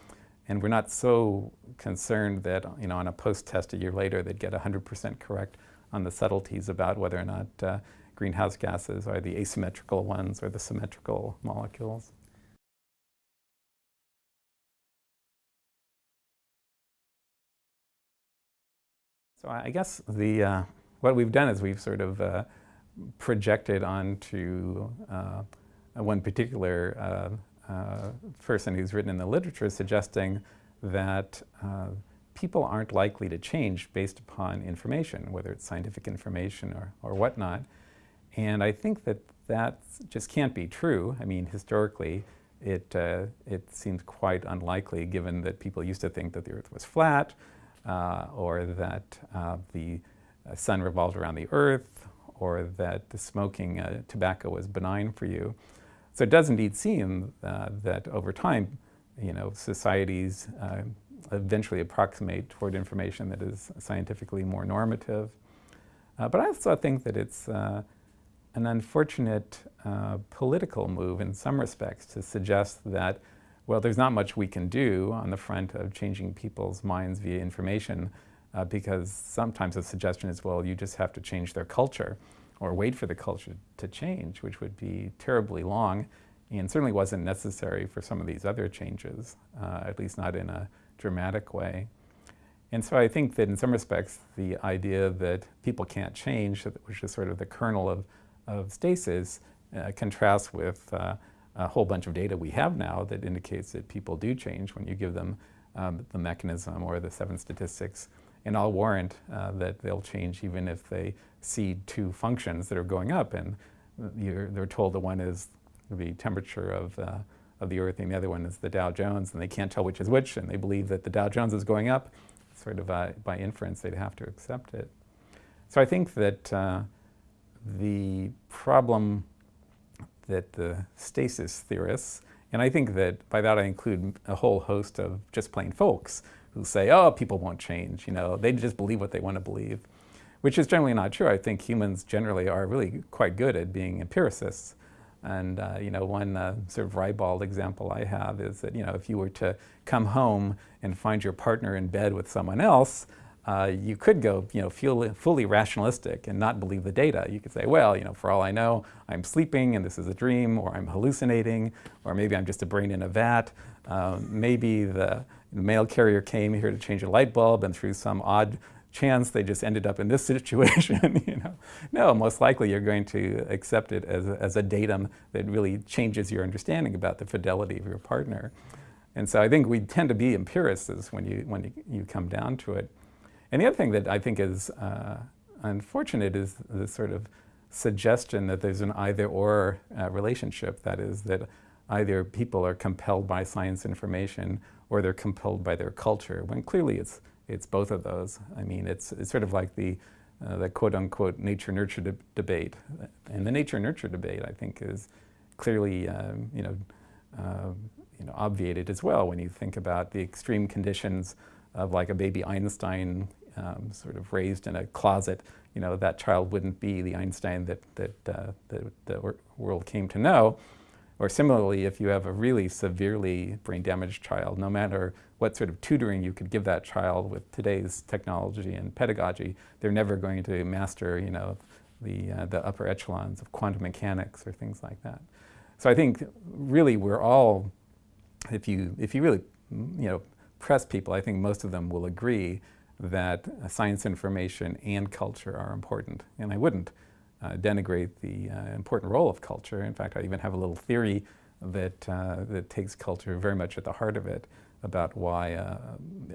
And we're not so concerned that, you know, on a post-test a year later, they'd get 100% correct on the subtleties about whether or not uh, greenhouse gases are the asymmetrical ones or the symmetrical molecules. So I guess the, uh, what we've done is we've sort of uh, projected onto uh, one particular uh, uh, person who's written in the literature suggesting that uh, people aren't likely to change based upon information, whether it's scientific information or, or whatnot. And I think that that just can't be true. I mean, historically, it, it seems quite unlikely given that people used to think that the Earth was flat, uh, or that uh, the uh, sun revolved around the earth, or that the smoking tobacco was benign for you. So it does indeed seem that over time, you know, societies eventually approximate toward information that is scientifically more normative. Uh, but I also think that it's uh, an unfortunate uh, political move in some respects to suggest that well, there's not much we can do on the front of changing people's minds via information uh, because sometimes the suggestion is, well, you just have to change their culture or wait for the culture to change, which would be terribly long and certainly wasn't necessary for some of these other changes, uh, at least not in a dramatic way. And so I think that in some respects, the idea that people can't change, which is sort of the kernel of, of stasis, uh, contrasts with uh, a whole bunch of data we have now that indicates that people do change when you give them um, the mechanism or the seven statistics. And I'll warrant uh, that they'll change even if they see two functions that are going up and they're told the one is the temperature of, uh, of the Earth and the other one is the Dow Jones and they can't tell which is which and they believe that the Dow Jones is going up. Sort of uh, by inference, they'd have to accept it. So I think that uh, the problem that the stasis theorists, and I think that by that I include a whole host of just plain folks who say, oh, people won't change, you know, they just believe what they want to believe, which is generally not true. I think humans generally are really quite good at being empiricists. And, uh, you know, one uh, sort of ribald example I have is that, you know, if you were to come home and find your partner in bed with someone else, uh, you could go, you know, feel fully rationalistic and not believe the data. You could say, well, you know, for all I know, I'm sleeping and this is a dream, or I'm hallucinating, or maybe I'm just a brain in a vat. Um, maybe the, the mail carrier came here to change a light bulb, and through some odd chance they just ended up in this situation. you know, no, most likely you're going to accept it as a, as a datum that really changes your understanding about the fidelity of your partner. And so I think we tend to be empiricists when you when you, you come down to it. And the other thing that I think is uh, unfortunate is the sort of suggestion that there's an either-or uh, relationship. That is, that either people are compelled by science information or they're compelled by their culture, when clearly it's, it's both of those. I mean, it's, it's sort of like the, uh, the quote-unquote nature-nurture de debate. And the nature-nurture debate, I think, is clearly, um, you know, uh, you know, obviated as well when you think about the extreme conditions of like a baby Einstein um, sort of raised in a closet, you know, that child wouldn't be the Einstein that, that uh, the, the world came to know. Or similarly, if you have a really severely brain damaged child, no matter what sort of tutoring you could give that child with today's technology and pedagogy, they're never going to master, you know, the, uh, the upper echelons of quantum mechanics or things like that. So I think really we're all, if you, if you really, you know, press people, I think most of them will agree that science information and culture are important. And I wouldn't uh, denigrate the uh, important role of culture. In fact, I even have a little theory that, uh, that takes culture very much at the heart of it about why uh,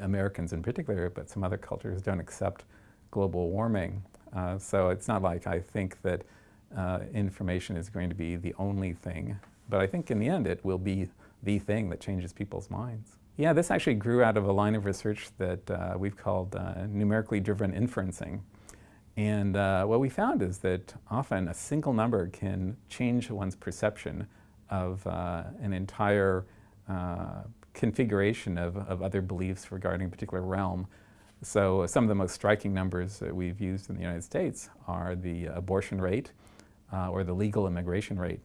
Americans in particular, but some other cultures don't accept global warming. Uh, so it's not like I think that uh, information is going to be the only thing, but I think in the end it will be the thing that changes people's minds. Yeah, this actually grew out of a line of research that we've called numerically driven inferencing. And uh, what we found is that often a single number can change one's perception of uh, an entire uh, configuration of, of other beliefs regarding a particular realm. So some of the most striking numbers that we've used in the United States are the abortion rate uh, or the legal immigration rate.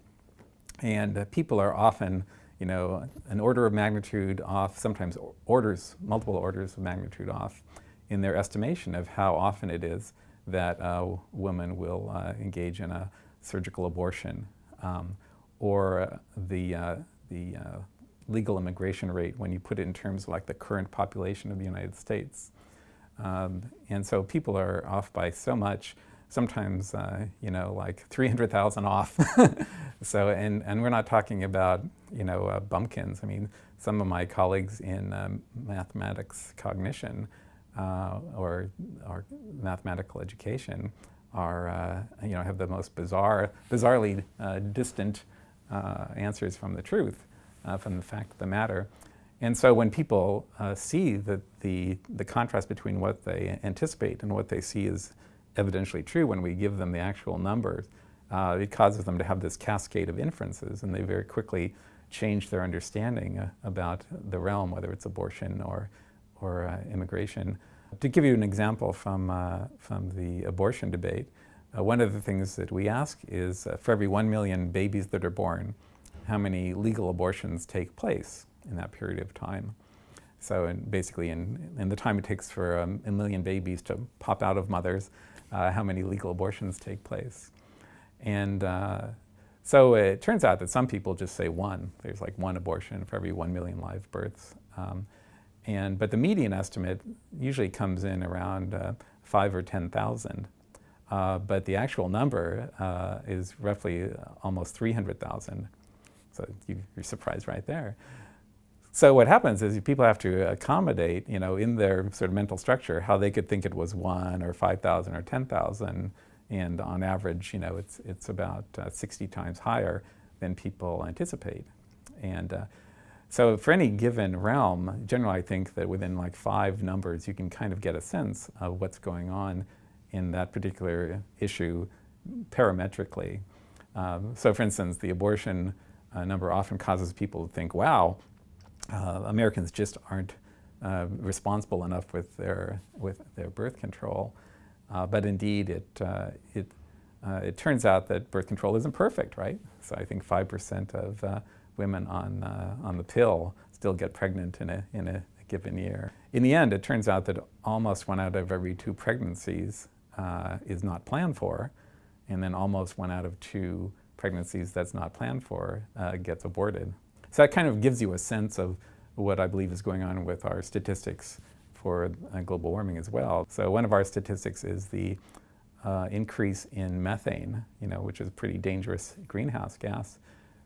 And uh, people are often, you know, an order of magnitude off, sometimes orders, multiple orders of magnitude off in their estimation of how often it is that a woman will uh, engage in a surgical abortion um, or the, uh, the uh, legal immigration rate when you put it in terms of like the current population of the United States. Um, and so people are off by so much, sometimes, uh, you know, like 300,000 off. so, and, and we're not talking about, you know, uh, bumpkins. I mean, some of my colleagues in um, mathematics cognition uh, or, or mathematical education are, uh, you know, have the most bizarre, bizarrely uh, distant uh, answers from the truth, from the fact of the matter. And so when people uh, see that the, the contrast between what they anticipate and what they see is evidentially true when we give them the actual numbers, uh, it causes them to have this cascade of inferences and they very quickly change their understanding uh, about the realm, whether it's abortion or, or uh, immigration. To give you an example from, uh, from the abortion debate, uh, one of the things that we ask is for every one million babies that are born, how many legal abortions take place? in that period of time. So in basically in, in the time it takes for um, a million babies to pop out of mothers, uh, how many legal abortions take place. And uh, so it turns out that some people just say one. There's like one abortion for every one million live births. Um, and, but the median estimate usually comes in around uh, five or 10,000. Uh, but the actual number uh, is roughly almost 300,000. So you, you're surprised right there. So what happens is people have to accommodate, you know, in their sort of mental structure how they could think it was one or 5,000 or 10,000. And on average, you know, it's, it's about uh, 60 times higher than people anticipate. And uh, so for any given realm, generally I think that within like five numbers, you can kind of get a sense of what's going on in that particular issue parametrically. Um, so for instance, the abortion uh, number often causes people to think, wow, uh, Americans just aren't uh, responsible enough with their, with their birth control. Uh, but indeed, it, uh, it, uh, it turns out that birth control isn't perfect, right? So I think 5% of women on, on the pill still get pregnant in a, in a given year. In the end, it turns out that almost one out of every two pregnancies is not planned for, and then almost one out of two pregnancies that's not planned for gets aborted. So that kind of gives you a sense of what I believe is going on with our statistics for uh, global warming as well. So one of our statistics is the uh, increase in methane, you know, which is a pretty dangerous greenhouse gas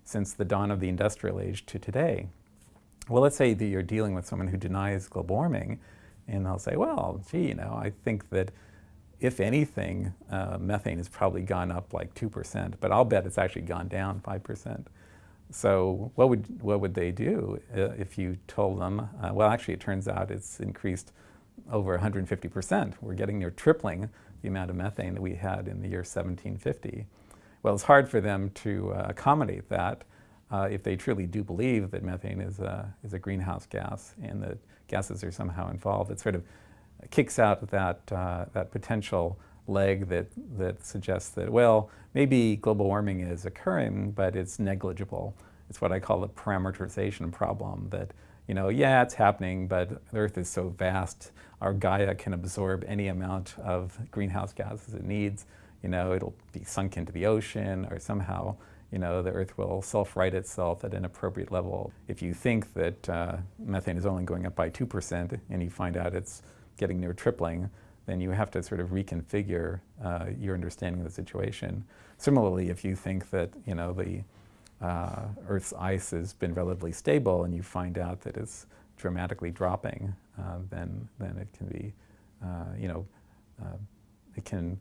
since the dawn of the industrial age to today. Well, let's say that you're dealing with someone who denies global warming, and they'll say, well, gee, you know, I think that if anything, uh, methane has probably gone up like 2%, but I'll bet it's actually gone down 5%. So what would, what would they do uh, if you told them, uh, well, actually, it turns out it's increased over 150%. We're getting near tripling the amount of methane that we had in the year 1750. Well, it's hard for them to uh, accommodate that uh, if they truly do believe that methane is a, is a greenhouse gas and that gases are somehow involved. It sort of kicks out that, uh, that potential leg that, that suggests that, well, maybe global warming is occurring, but it's negligible. It's what I call the parameterization problem that, you know, yeah, it's happening, but the Earth is so vast, our Gaia can absorb any amount of greenhouse gases it needs. You know, it'll be sunk into the ocean or somehow, you know, the Earth will self-right itself at an appropriate level. If you think that uh, methane is only going up by 2% and you find out it's getting near tripling, then you have to sort of reconfigure uh, your understanding of the situation. Similarly, if you think that you know the uh, Earth's ice has been relatively stable and you find out that it's dramatically dropping, uh, then then it can be uh, you know uh, it can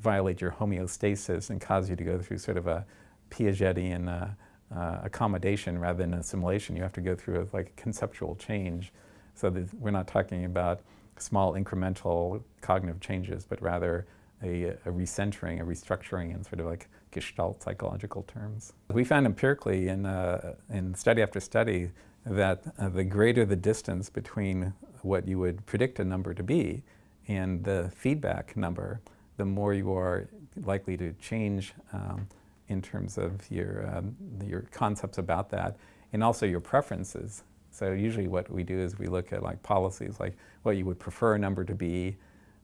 violate your homeostasis and cause you to go through sort of a Piagetian uh, uh, accommodation rather than assimilation. You have to go through a, like conceptual change. So we're not talking about small incremental cognitive changes, but rather a, a, recentering, a restructuring in sort of like gestalt psychological terms. We found empirically in, uh, in study after study that uh, the greater the distance between what you would predict a number to be and the feedback number, the more you are likely to change um, in terms of your, um, your concepts about that and also your preferences. So usually what we do is we look at like policies, like what you would prefer a number to be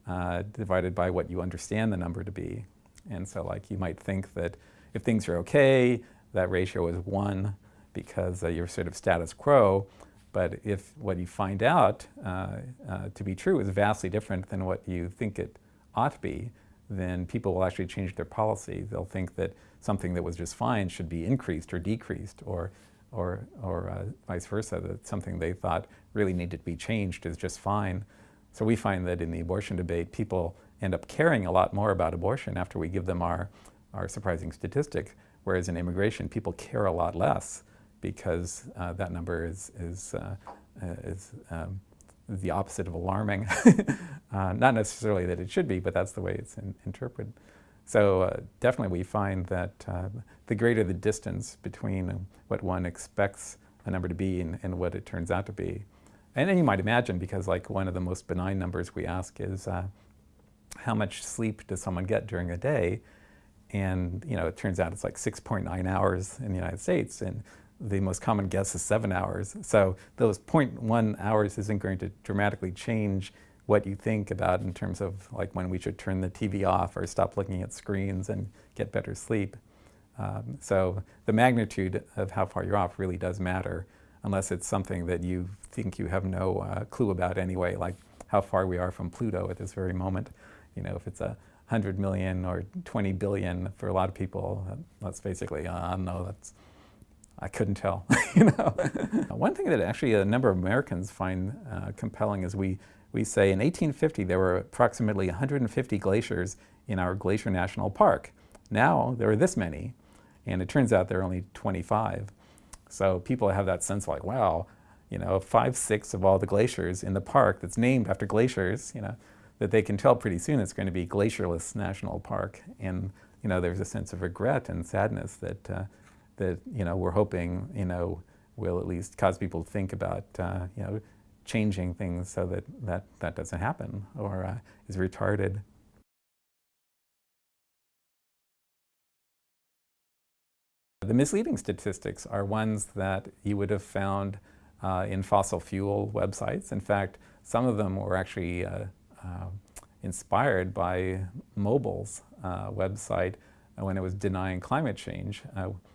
uh, divided by what you understand the number to be. And so like you might think that if things are okay, that ratio is one because uh, you're sort of status quo. But if what you find out uh, uh, to be true is vastly different than what you think it ought to be, then people will actually change their policy. They'll think that something that was just fine should be increased or decreased or, or, or uh, vice versa, that something they thought really needed to be changed is just fine. So we find that in the abortion debate, people end up caring a lot more about abortion after we give them our, our surprising statistic, whereas in immigration, people care a lot less because uh, that number is, is, uh, is um, the opposite of alarming. uh, not necessarily that it should be, but that's the way it's in, interpreted. So uh, definitely we find that uh, the greater the distance between what one expects a number to be and, and, what it turns out to be. And then you might imagine, because like one of the most benign numbers we ask is uh, how much sleep does someone get during a day? And you know, it turns out it's like 6.9 hours in the United States, and the most common guess is seven hours. So those 0.1 hours isn't going to dramatically change what you think about in terms of like when we should turn the TV off or stop looking at screens and get better sleep. Um, so the magnitude of how far you're off really does matter unless it's something that you think you have no uh, clue about anyway, like how far we are from Pluto at this very moment. You know, if it's a 100 million or 20 billion for a lot of people, that's basically, uh, no, that's I couldn't tell, you know. One thing that actually a number of Americans find uh, compelling is we, we say in 1850 there were approximately 150 glaciers in our Glacier National Park. Now there are this many, and it turns out there are only 25. So people have that sense like, wow, you know, five, six of all the glaciers in the park that's named after glaciers, you know, that they can tell pretty soon it's going to be Glacierless National Park. And, you know, there's a sense of regret and sadness that uh, that you know we're hoping you know will at least cause people to think about uh, you know changing things so that that that doesn't happen or uh, is retarded. The misleading statistics are ones that you would have found uh, in fossil fuel websites. In fact, some of them were actually uh, uh, inspired by Mobil's uh, website when it was denying climate change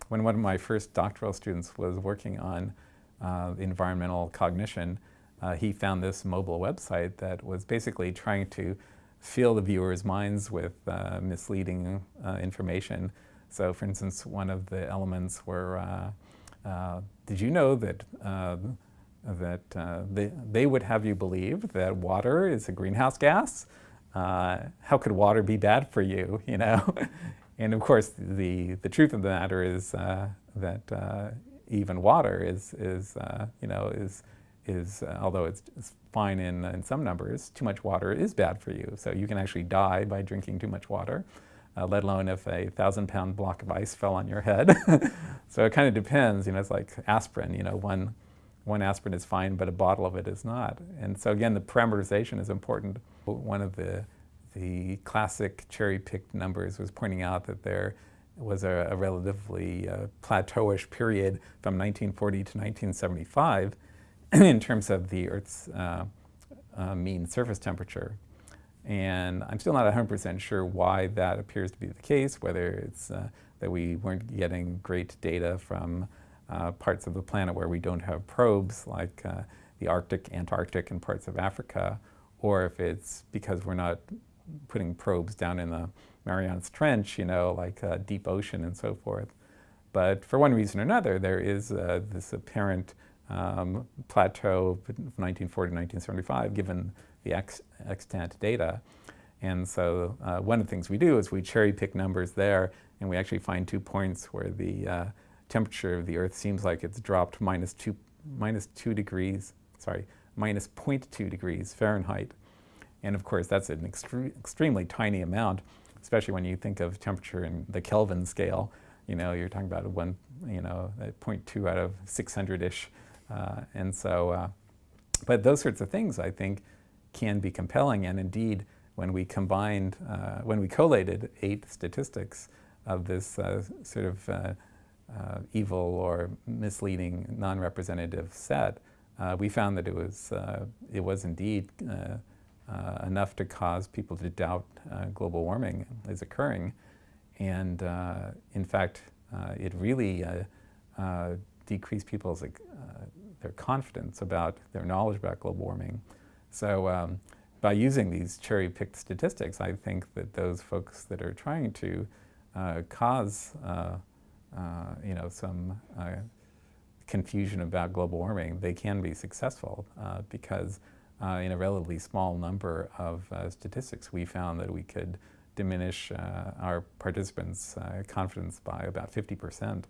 when one of my first doctoral students was working on uh, environmental cognition, uh, he found this Mobil website that was basically trying to fill the viewers' minds with uh, misleading uh, information. So for instance, one of the elements were, uh, uh, did you know that, that they, they would have you believe that water is a greenhouse gas? how could water be bad for you, you know? And of course, the, the truth of the matter is uh, that uh, even water is, is uh, you know, is, is uh, although it's, it's, fine in, in some numbers, too much water is bad for you. So you can actually die by drinking too much water, uh, let alone if a thousand pound block of ice fell on your head. so it kind of depends, you know, it's like aspirin, you know, one, one aspirin is fine, but a bottle of it is not. And so again, the parameterization is important. One of the the classic cherry-picked numbers was pointing out that there was a, a relatively uh, plateauish period from 1940 to 1975 in terms of the Earth's uh, uh, mean surface temperature. And I'm still not 100% sure why that appears to be the case, whether it's uh, that we weren't getting great data from uh, parts of the planet where we don't have probes, like uh, the Arctic, Antarctic, and parts of Africa, or if it's because we're not putting probes down in the Marianas Trench, you know, like uh, deep ocean and so forth. But for one reason or another, there is uh, this apparent um, plateau of 1940 to 1975, given the ex extant data. And so uh, one of the things we do is we cherry pick numbers there and we actually find two points where the uh, temperature of the Earth seems like it's dropped minus two, minus two degrees, sorry, minus 0.2 degrees Fahrenheit. And of course, that's an extre extremely tiny amount, especially when you think of temperature in the Kelvin scale. You know, you're talking about one, you know, 0.2 out of 600-ish. Uh, and so, uh, but those sorts of things, I think, can be compelling. And indeed, when we combined, uh, when we collated eight statistics of this uh, sort of uh, uh, evil or misleading non-representative set, we found that it was, it was indeed enough to cause people to doubt global warming is occurring. And in fact, it really decreased people's their confidence about their knowledge about global warming. So um, by using these cherry-picked statistics, I think that those folks that are trying to uh, cause, uh, uh, you know, some uh, confusion about global warming, they can be successful uh, because uh, in a relatively small number of statistics, we found that we could diminish our participants' confidence by about 50 percent.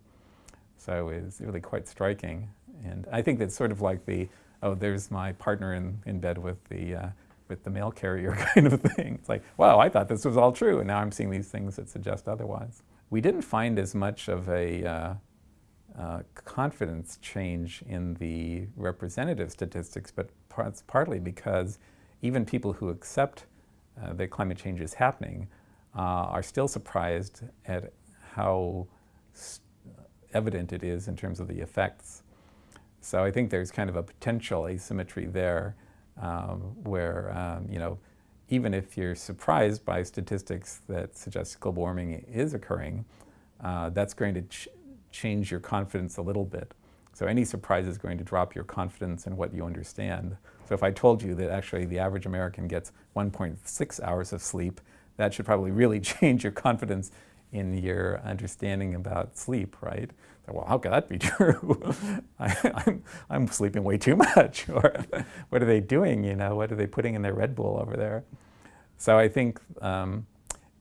So it's really quite striking. And I think that's sort of like the, oh, there's my partner in, in bed with the, uh, with the mail carrier kind of thing. It's like, wow, I thought this was all true, and now I'm seeing these things that suggest otherwise. We didn't find as much of a uh, confidence change in the representative statistics, but it's partly because even people who accept uh, that climate change is happening uh, are still surprised at how evident it is in terms of the effects. So I think there's kind of a potential asymmetry there um, where, um, you know, even if you're surprised by statistics that suggest global warming is occurring, uh, that's going to change your confidence a little bit. So any surprise is going to drop your confidence in what you understand. So if I told you that actually the average American gets 1.6 hours of sleep, that should probably really change your confidence in your understanding about sleep, right? So, well, how could that be true? I, am I'm, I'm sleeping way too much. or what are they doing, you know? What are they putting in their Red Bull over there? So I think, um,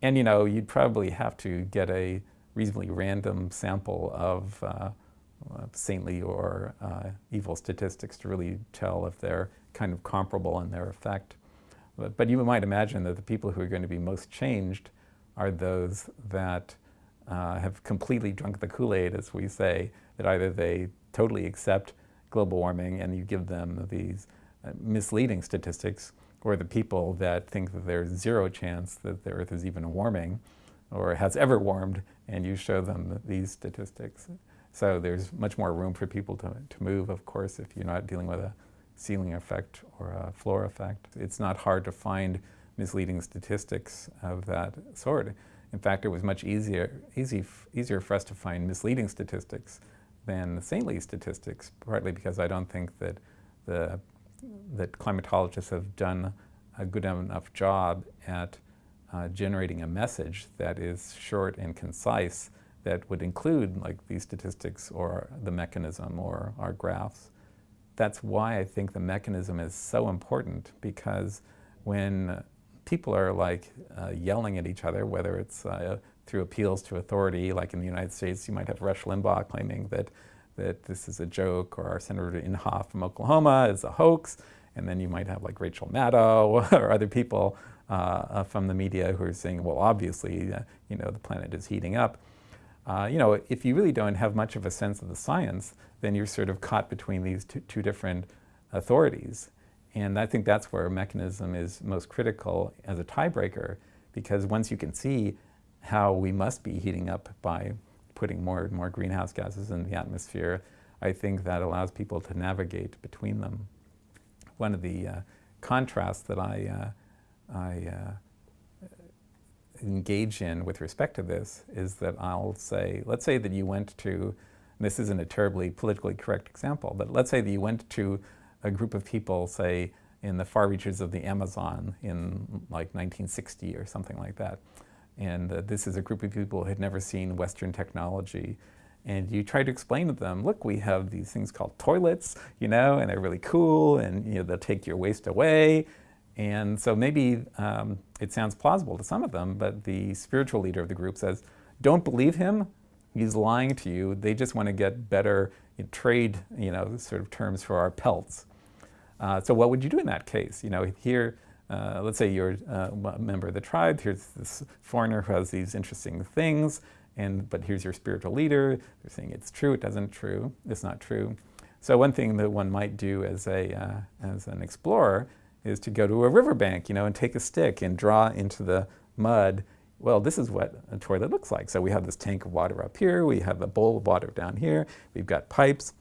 and you know, you'd probably have to get a reasonably random sample of uh, saintly or uh, evil statistics to really tell if they're kind of comparable in their effect. But, but you might imagine that the people who are going to be most changed are those that uh, have completely drunk the Kool-Aid, as we say, that either they totally accept global warming and you give them these uh, misleading statistics, or the people that think that there's zero chance that the Earth is even warming or has ever warmed, and you show them these statistics. So there's much more room for people to, to move, of course, if you're not dealing with a ceiling effect or a floor effect. It's not hard to find misleading statistics of that sort. In fact, it was much easier, easy, easier for us to find misleading statistics than the saintly statistics, partly because I don't think that, the, that climatologists have done a good enough job at uh, generating a message that is short and concise that would include like these statistics or the mechanism or our graphs. That's why I think the mechanism is so important because when people are like uh, yelling at each other, whether it's uh, through appeals to authority, like in the United States, you might have Rush Limbaugh claiming that, that this is a joke, or our Senator Inhofe from Oklahoma is a hoax, and then you might have like Rachel Maddow or other people uh, from the media who are saying, well, obviously, uh, you know, the planet is heating up. Uh, you know, if you really don't have much of a sense of the science, then you're sort of caught between these two, two different authorities. And I think that's where a mechanism is most critical as a tiebreaker, because once you can see how we must be heating up by putting more and more greenhouse gases in the atmosphere, I think that allows people to navigate between them. One of the uh, contrasts that I, uh, I uh, engage in with respect to this is that I'll say, let's say that you went to, this isn't a terribly politically correct example, but let's say that you went to a group of people, say, in the far reaches of the Amazon in like 1960 or something like that. And uh, this is a group of people who had never seen Western technology. And you try to explain to them, look, we have these things called toilets, you know, and they're really cool, and you know, they'll take your waste away. And so maybe um, it sounds plausible to some of them, but the spiritual leader of the group says, don't believe him, he's lying to you. They just want to get better trade, you know, sort of terms for our pelts. Uh, so what would you do in that case? You know, here, uh, let's say you're uh, a member of the tribe, here's this foreigner who has these interesting things, and but here's your spiritual leader. They're saying it's true, it doesn't true, it's not true. So one thing that one might do as a uh, as an explorer is to go to a riverbank, you know, and take a stick and draw into the mud. Well, this is what a toilet looks like. So we have this tank of water up here, we have a bowl of water down here, we've got pipes,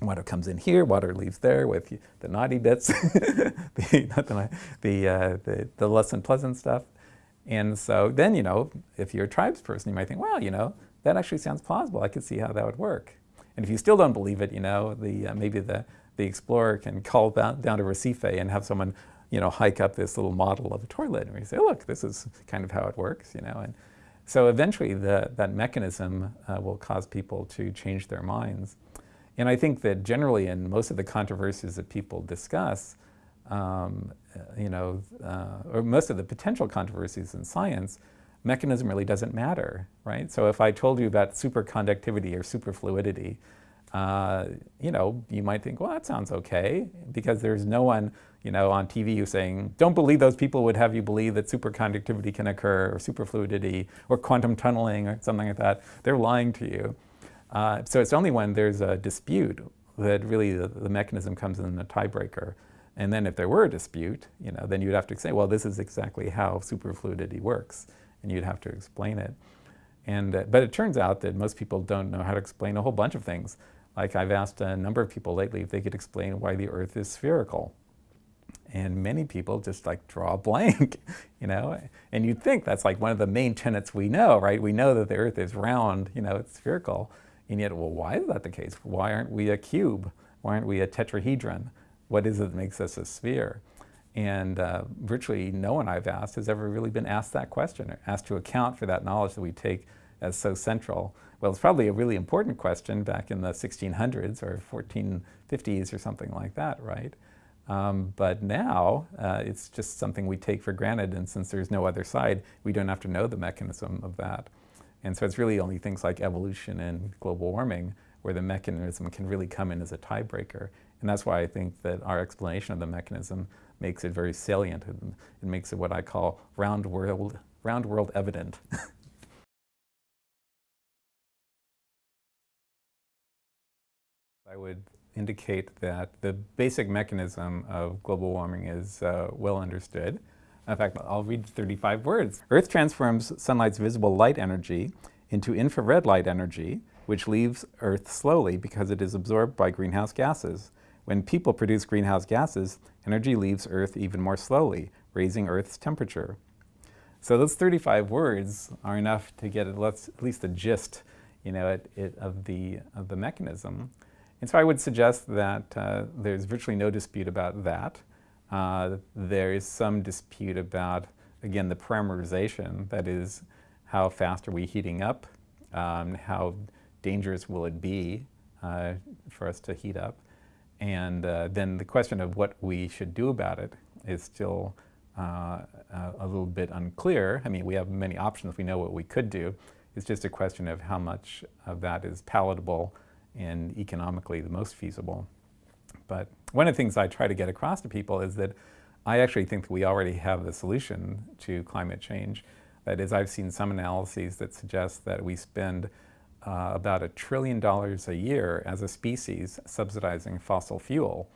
water comes in here, water leaves there with the naughty bits, the, not the, the, uh, the, the less than pleasant stuff. And so then, you know, if you're a tribes person, you might think, well, you know, that actually sounds plausible. I could see how that would work. And if you still don't believe it, you know, the, uh, maybe the, the explorer can call down, down to Recife and have someone, you know, hike up this little model of a toilet. And we say, look, this is kind of how it works, you know. And so eventually the, that mechanism uh, will cause people to change their minds. And I think that generally in most of the controversies that people discuss, um, you know, uh, or most of the potential controversies in science, mechanism really doesn't matter, right? So if I told you about superconductivity or superfluidity, uh, you know, you might think, well, that sounds okay, because there's no one, you know, on TV who's saying, don't believe those people would have you believe that superconductivity can occur, or superfluidity, or quantum tunneling, or something like that. They're lying to you. Uh, so it's only when there's a dispute that really the, the mechanism comes in a tiebreaker. And then if there were a dispute, you know, then you'd have to say, well, this is exactly how superfluidity works, and you'd have to explain it. And, uh, but it turns out that most people don't know how to explain a whole bunch of things. Like I've asked a number of people lately if they could explain why the Earth is spherical. And many people just like draw a blank, you know? And you'd think that's like one of the main tenets we know, right? We know that the Earth is round, you know, it's spherical. And yet, well, why is that the case? Why aren't we a cube? Why aren't we a tetrahedron? What is it that makes us a sphere? And uh, virtually no one I've asked has ever really been asked that question, or asked to account for that knowledge that we take as so central. Well, it's probably a really important question back in the 1600s or 1450s or something like that, right? Um, but now uh, it's just something we take for granted, and since there's no other side, we don't have to know the mechanism of that. And so it's really only things like evolution and global warming where the mechanism can really come in as a tiebreaker. And that's why I think that our explanation of the mechanism makes it very salient. and it makes it what I call round world, round world evident. I would indicate that the basic mechanism of global warming is uh, well understood. In fact, I'll read 35 words. Earth transforms sunlight's visible light energy into infrared light energy, which leaves Earth slowly because it is absorbed by greenhouse gases. When people produce greenhouse gases, energy leaves Earth even more slowly, raising Earth's temperature. So those 35 words are enough to get at least the gist you know, it, it, of, the, of the mechanism. And so I would suggest that uh, there's virtually no dispute about that. Uh, there is some dispute about, again, the parameterization, that is, how fast are we heating up, um, how dangerous will it be uh, for us to heat up, and uh, then the question of what we should do about it is still uh, a little bit unclear. I mean, we have many options, we know what we could do. It's just a question of how much of that is palatable and economically the most feasible. But one of the things I try to get across to people is that I actually think that we already have the solution to climate change. That is, I've seen some analyses that suggest that we spend uh, about a trillion dollars a year as a species subsidizing fossil fuel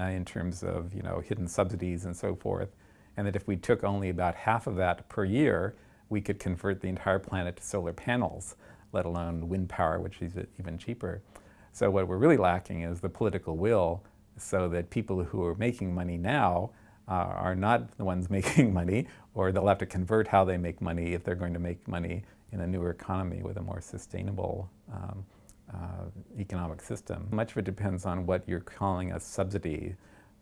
uh, in terms of, you know, hidden subsidies and so forth. And that if we took only about half of that per year, we could convert the entire planet to solar panels, let alone wind power, which is even cheaper. So what we're really lacking is the political will so that people who are making money now uh, are not the ones making money, or they'll have to convert how they make money if they're going to make money in a newer economy with a more sustainable um, uh, economic system. Much of it depends on what you're calling a subsidy.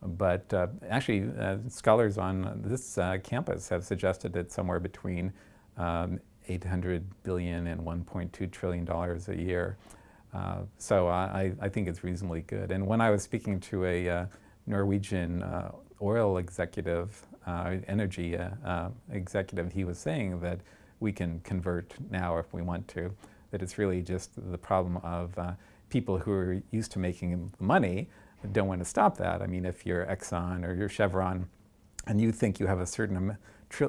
But uh, actually, uh, scholars on this uh, campus have suggested that somewhere between um, 800 billion and 1.2 trillion dollars a year uh, so I, I, think it's reasonably good. And when I was speaking to a uh, Norwegian uh, oil executive uh, energy uh, executive, he was saying that we can convert now if we want to, that it's really just the problem of people who are used to making money don't want to stop that. I mean, if you're Exxon or you're Chevron and you think you have a certain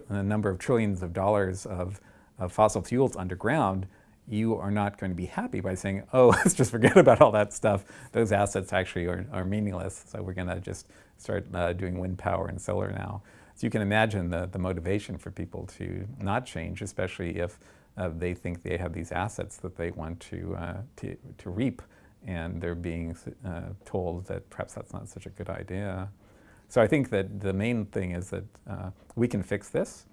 a number of trillions of dollars of, of fossil fuels underground, you are not going to be happy by saying, oh, let's just forget about all that stuff. Those assets actually are, are meaningless, so we're going to just start uh, doing wind power and solar now. So you can imagine the, the motivation for people to not change, especially if uh, they think they have these assets that they want to, uh, to, to, reap, and they're being uh, told that perhaps that's not such a good idea. So I think that the main thing is that uh, we can fix this,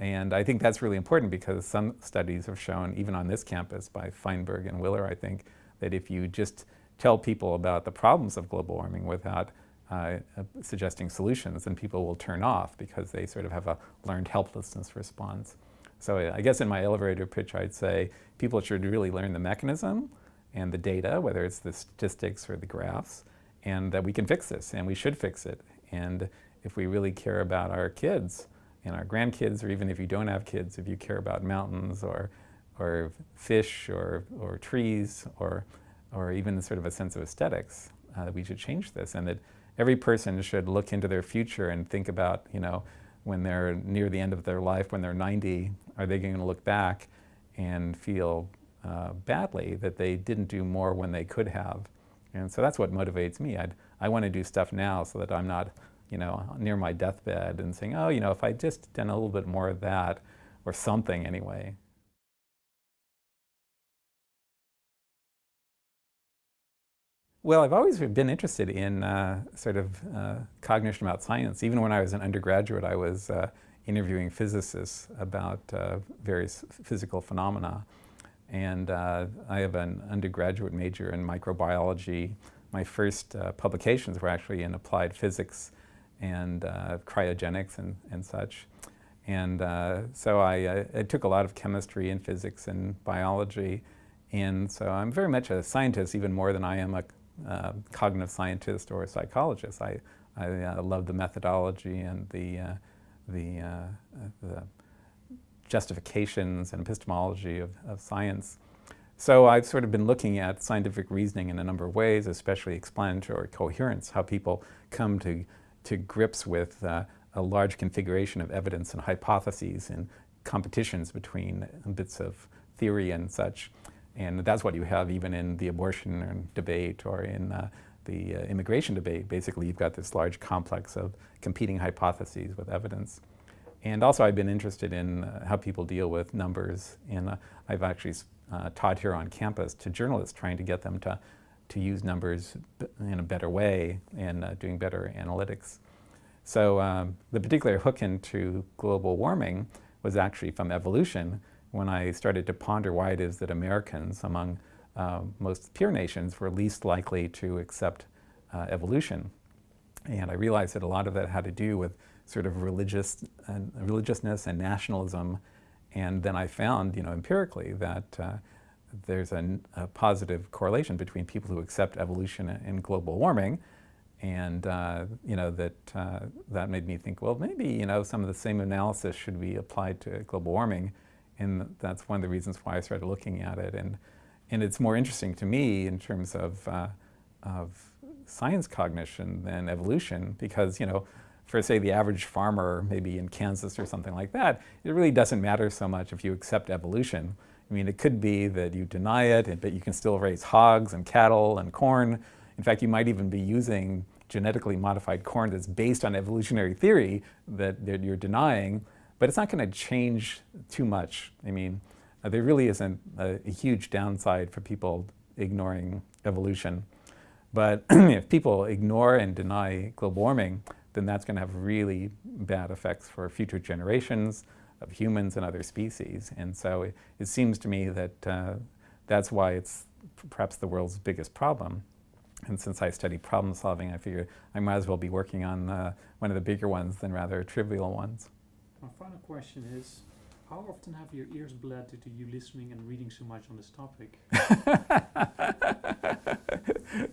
and I think that's really important because some studies have shown, even on this campus by Feinberg and Willer, I think, that if you just tell people about the problems of global warming without uh, suggesting solutions, then people will turn off because they sort of have a learned helplessness response. So I guess in my elevator pitch, I'd say people should really learn the mechanism and the data, whether it's the statistics or the graphs, and that we can fix this, and we should fix it. And if we really care about our kids, and our grandkids, or even if you don't have kids, if you care about mountains or, or fish or, or trees or, or even sort of a sense of aesthetics, uh, we should change this. And that every person should look into their future and think about, you know, when they're near the end of their life, when they're 90, are they going to look back and feel uh, badly that they didn't do more when they could have? And so that's what motivates me. I'd, I want to do stuff now so that I'm not you know, near my deathbed and saying, oh, you know, if I just done a little bit more of that or something anyway. Well, I've always been interested in uh, sort of uh, cognition about science. Even when I was an undergraduate, I was uh, interviewing physicists about uh, various physical phenomena. And uh, I have an undergraduate major in microbiology. My first uh, publications were actually in applied physics and uh, cryogenics and, and such. And uh, so I, uh, I, took a lot of chemistry and physics and biology. And so I'm very much a scientist, even more than I am a uh, cognitive scientist or a psychologist. I, I uh, love the methodology and the, uh, the, the, justifications and epistemology of, of science. So I've sort of been looking at scientific reasoning in a number of ways, especially explanatory coherence, how people come to to grips with uh, a large configuration of evidence and hypotheses and competitions between bits of theory and such. And that's what you have even in the abortion debate or in uh, the uh, immigration debate. Basically, you've got this large complex of competing hypotheses with evidence. And also, I've been interested in uh, how people deal with numbers. And uh, I've actually uh, taught here on campus to journalists, trying to get them to to use numbers in a better way and uh, doing better analytics. So um, the particular hook into global warming was actually from evolution when I started to ponder why it is that Americans, among uh, most peer nations, were least likely to accept uh, evolution. And I realized that a lot of that had to do with sort of religious and religiousness and nationalism. And then I found, you know, empirically that uh, there's a, a, positive correlation between people who accept evolution and global warming. And, uh, you know, that, uh, that made me think, well, maybe, you know, some of the same analysis should be applied to global warming. And that's one of the reasons why I started looking at it. And, and it's more interesting to me in terms of, uh, of science cognition than evolution because, you know, for say the average farmer, maybe in Kansas or something like that, it really doesn't matter so much if you accept evolution. I mean, it could be that you deny it, but you can still raise hogs and cattle and corn. In fact, you might even be using genetically modified corn that's based on evolutionary theory that, that you're denying, but it's not going to change too much. I mean, uh, there really isn't a, a, huge downside for people ignoring evolution. But if people ignore and deny global warming, then that's going to have really bad effects for future generations, of humans and other species. And so it, it seems to me that uh, that's why it's perhaps the world's biggest problem. And since I study problem solving, I figure I might as well be working on uh, one of the bigger ones than rather trivial ones. My final question is, how often have your ears bled due to you listening and reading so much on this topic?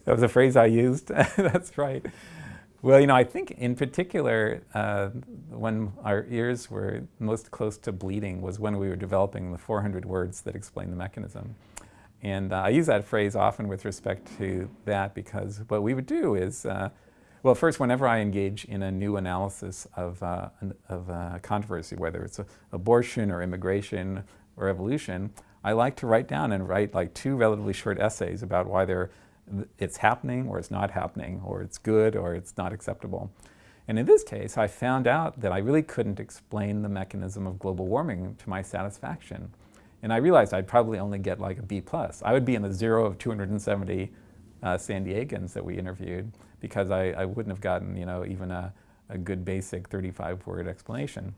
that was a phrase I used. That's right. Well, you know, I think in particular, uh, when our ears were most close to bleeding was when we were developing the 400 words that explain the mechanism. And uh, I use that phrase often with respect to that because what we would do is, uh, well, first, whenever I engage in a new analysis of, uh, an, of a controversy, whether it's abortion or immigration or evolution, I like to write down and write like two relatively short essays about why they're it's happening or it's not happening, or it's good or it's not acceptable. And in this case, I found out that I really couldn't explain the mechanism of global warming to my satisfaction. And I realized I'd probably only get like a B plus. I would be in the zero of 270 uh, San Diegans that we interviewed because I, I wouldn't have gotten, you know, even a, a good basic 35-word explanation.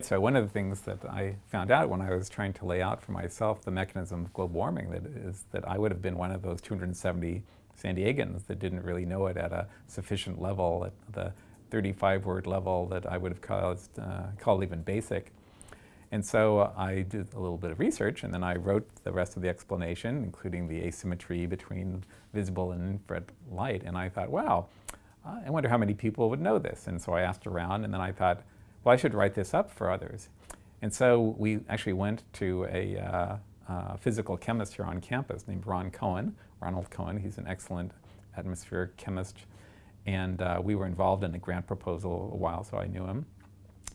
So one of the things that I found out when I was trying to lay out for myself the mechanism of global warming that is that I would have been one of those 270 San Diegans that didn't really know it at a sufficient level, at the 35 word level that I would have caused, uh, called even basic. And so I did a little bit of research and then I wrote the rest of the explanation, including the asymmetry between visible and infrared light. And I thought, wow, I wonder how many people would know this. And so I asked around and then I thought, well, I should write this up for others. And so we actually went to a uh, uh, physical chemist here on campus named Ron Cohen, Ronald Cohen. He's an excellent atmospheric chemist. And uh, we were involved in a grant proposal a while, so I knew him.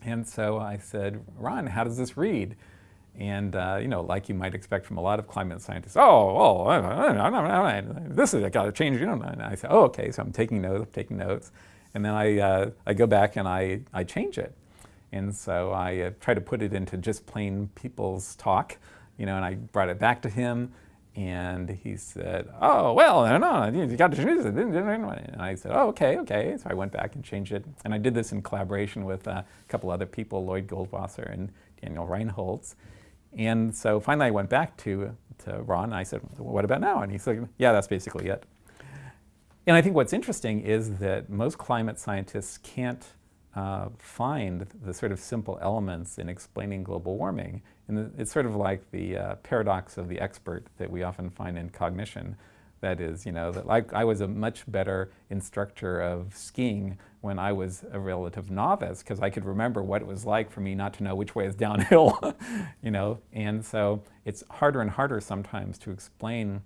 And so I said, Ron, how does this read? And, uh, you know, like you might expect from a lot of climate scientists, oh, oh, this is, I got to change, you know. And I said, oh, okay, so I'm taking notes, I'm taking notes. And then I, uh, I go back and I, I change it. And so I uh, tried to put it into just plain people's talk, you know, and I brought it back to him and he said, oh, well, no, no, you got to change it. And I said, oh, okay, okay. So I went back and changed it. And I did this in collaboration with a couple other people, Lloyd Goldwasser and Daniel Reinholz. And so finally I went back to, to Ron and I said, what about now? And he said, yeah, that's basically it. And I think what's interesting is that most climate scientists can't uh, find the sort of simple elements in explaining global warming. And it's sort of like the uh, paradox of the expert that we often find in cognition. That is, you know, that like I was a much better instructor of skiing when I was a relative novice because I could remember what it was like for me not to know which way is downhill, you know. And so it's harder and harder sometimes to explain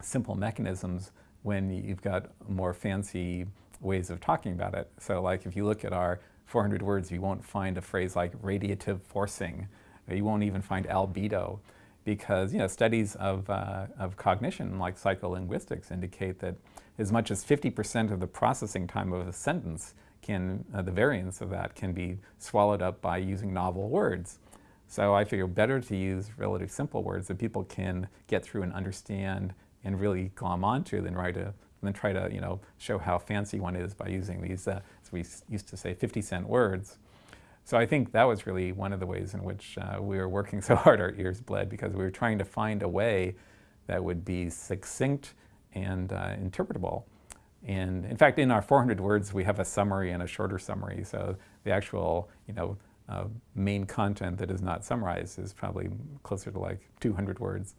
simple mechanisms when you've got more fancy ways of talking about it. So like if you look at our 400 words, you won't find a phrase like radiative forcing. You won't even find albedo because you know, studies of, uh, of cognition like psycholinguistics indicate that as much as 50% of the processing time of a sentence can, uh, the variance of that can be swallowed up by using novel words. So I figure better to use relatively simple words that people can get through and understand and really glom onto than write a and then try to, you know, show how fancy one is by using these, uh, as we used to say, 50 cent words. So I think that was really one of the ways in which uh, we were working so hard our ears bled because we were trying to find a way that would be succinct and uh, interpretable. And in fact, in our 400 words, we have a summary and a shorter summary. So the actual, you know, uh, main content that is not summarized is probably closer to like 200 words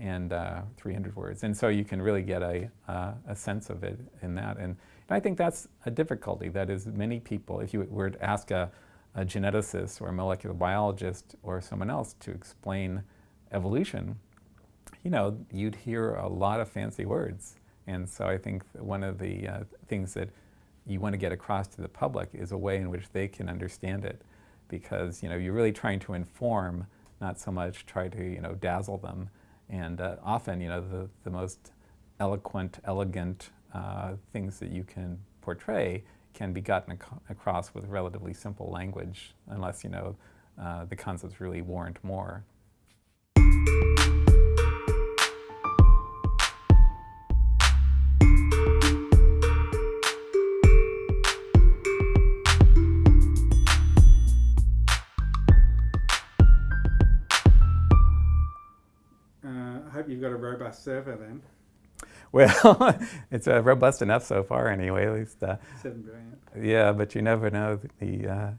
and uh, 300 words. And so you can really get a, uh, a sense of it in that. And, and, I think that's a difficulty. That is, many people, if you were to ask a, a geneticist or a molecular biologist or someone else to explain evolution, you know, you'd hear a lot of fancy words. And so I think one of the uh, things that you want to get across to the public is a way in which they can understand it. Because, you know, you're really trying to inform, not so much try to, you know, dazzle them. And uh, often, you know, the, the most eloquent, elegant uh, things that you can portray can be gotten ac across with relatively simple language, unless, you know, uh, the concepts really warrant more. Robust server then. Well, it's uh, robust enough so far anyway, at least. Uh, Seven billion. Yeah, but you never know the, uh,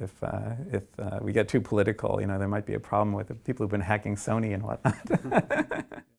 if, uh, if uh, we get too political, you know, there might be a problem with the people who've been hacking Sony and whatnot.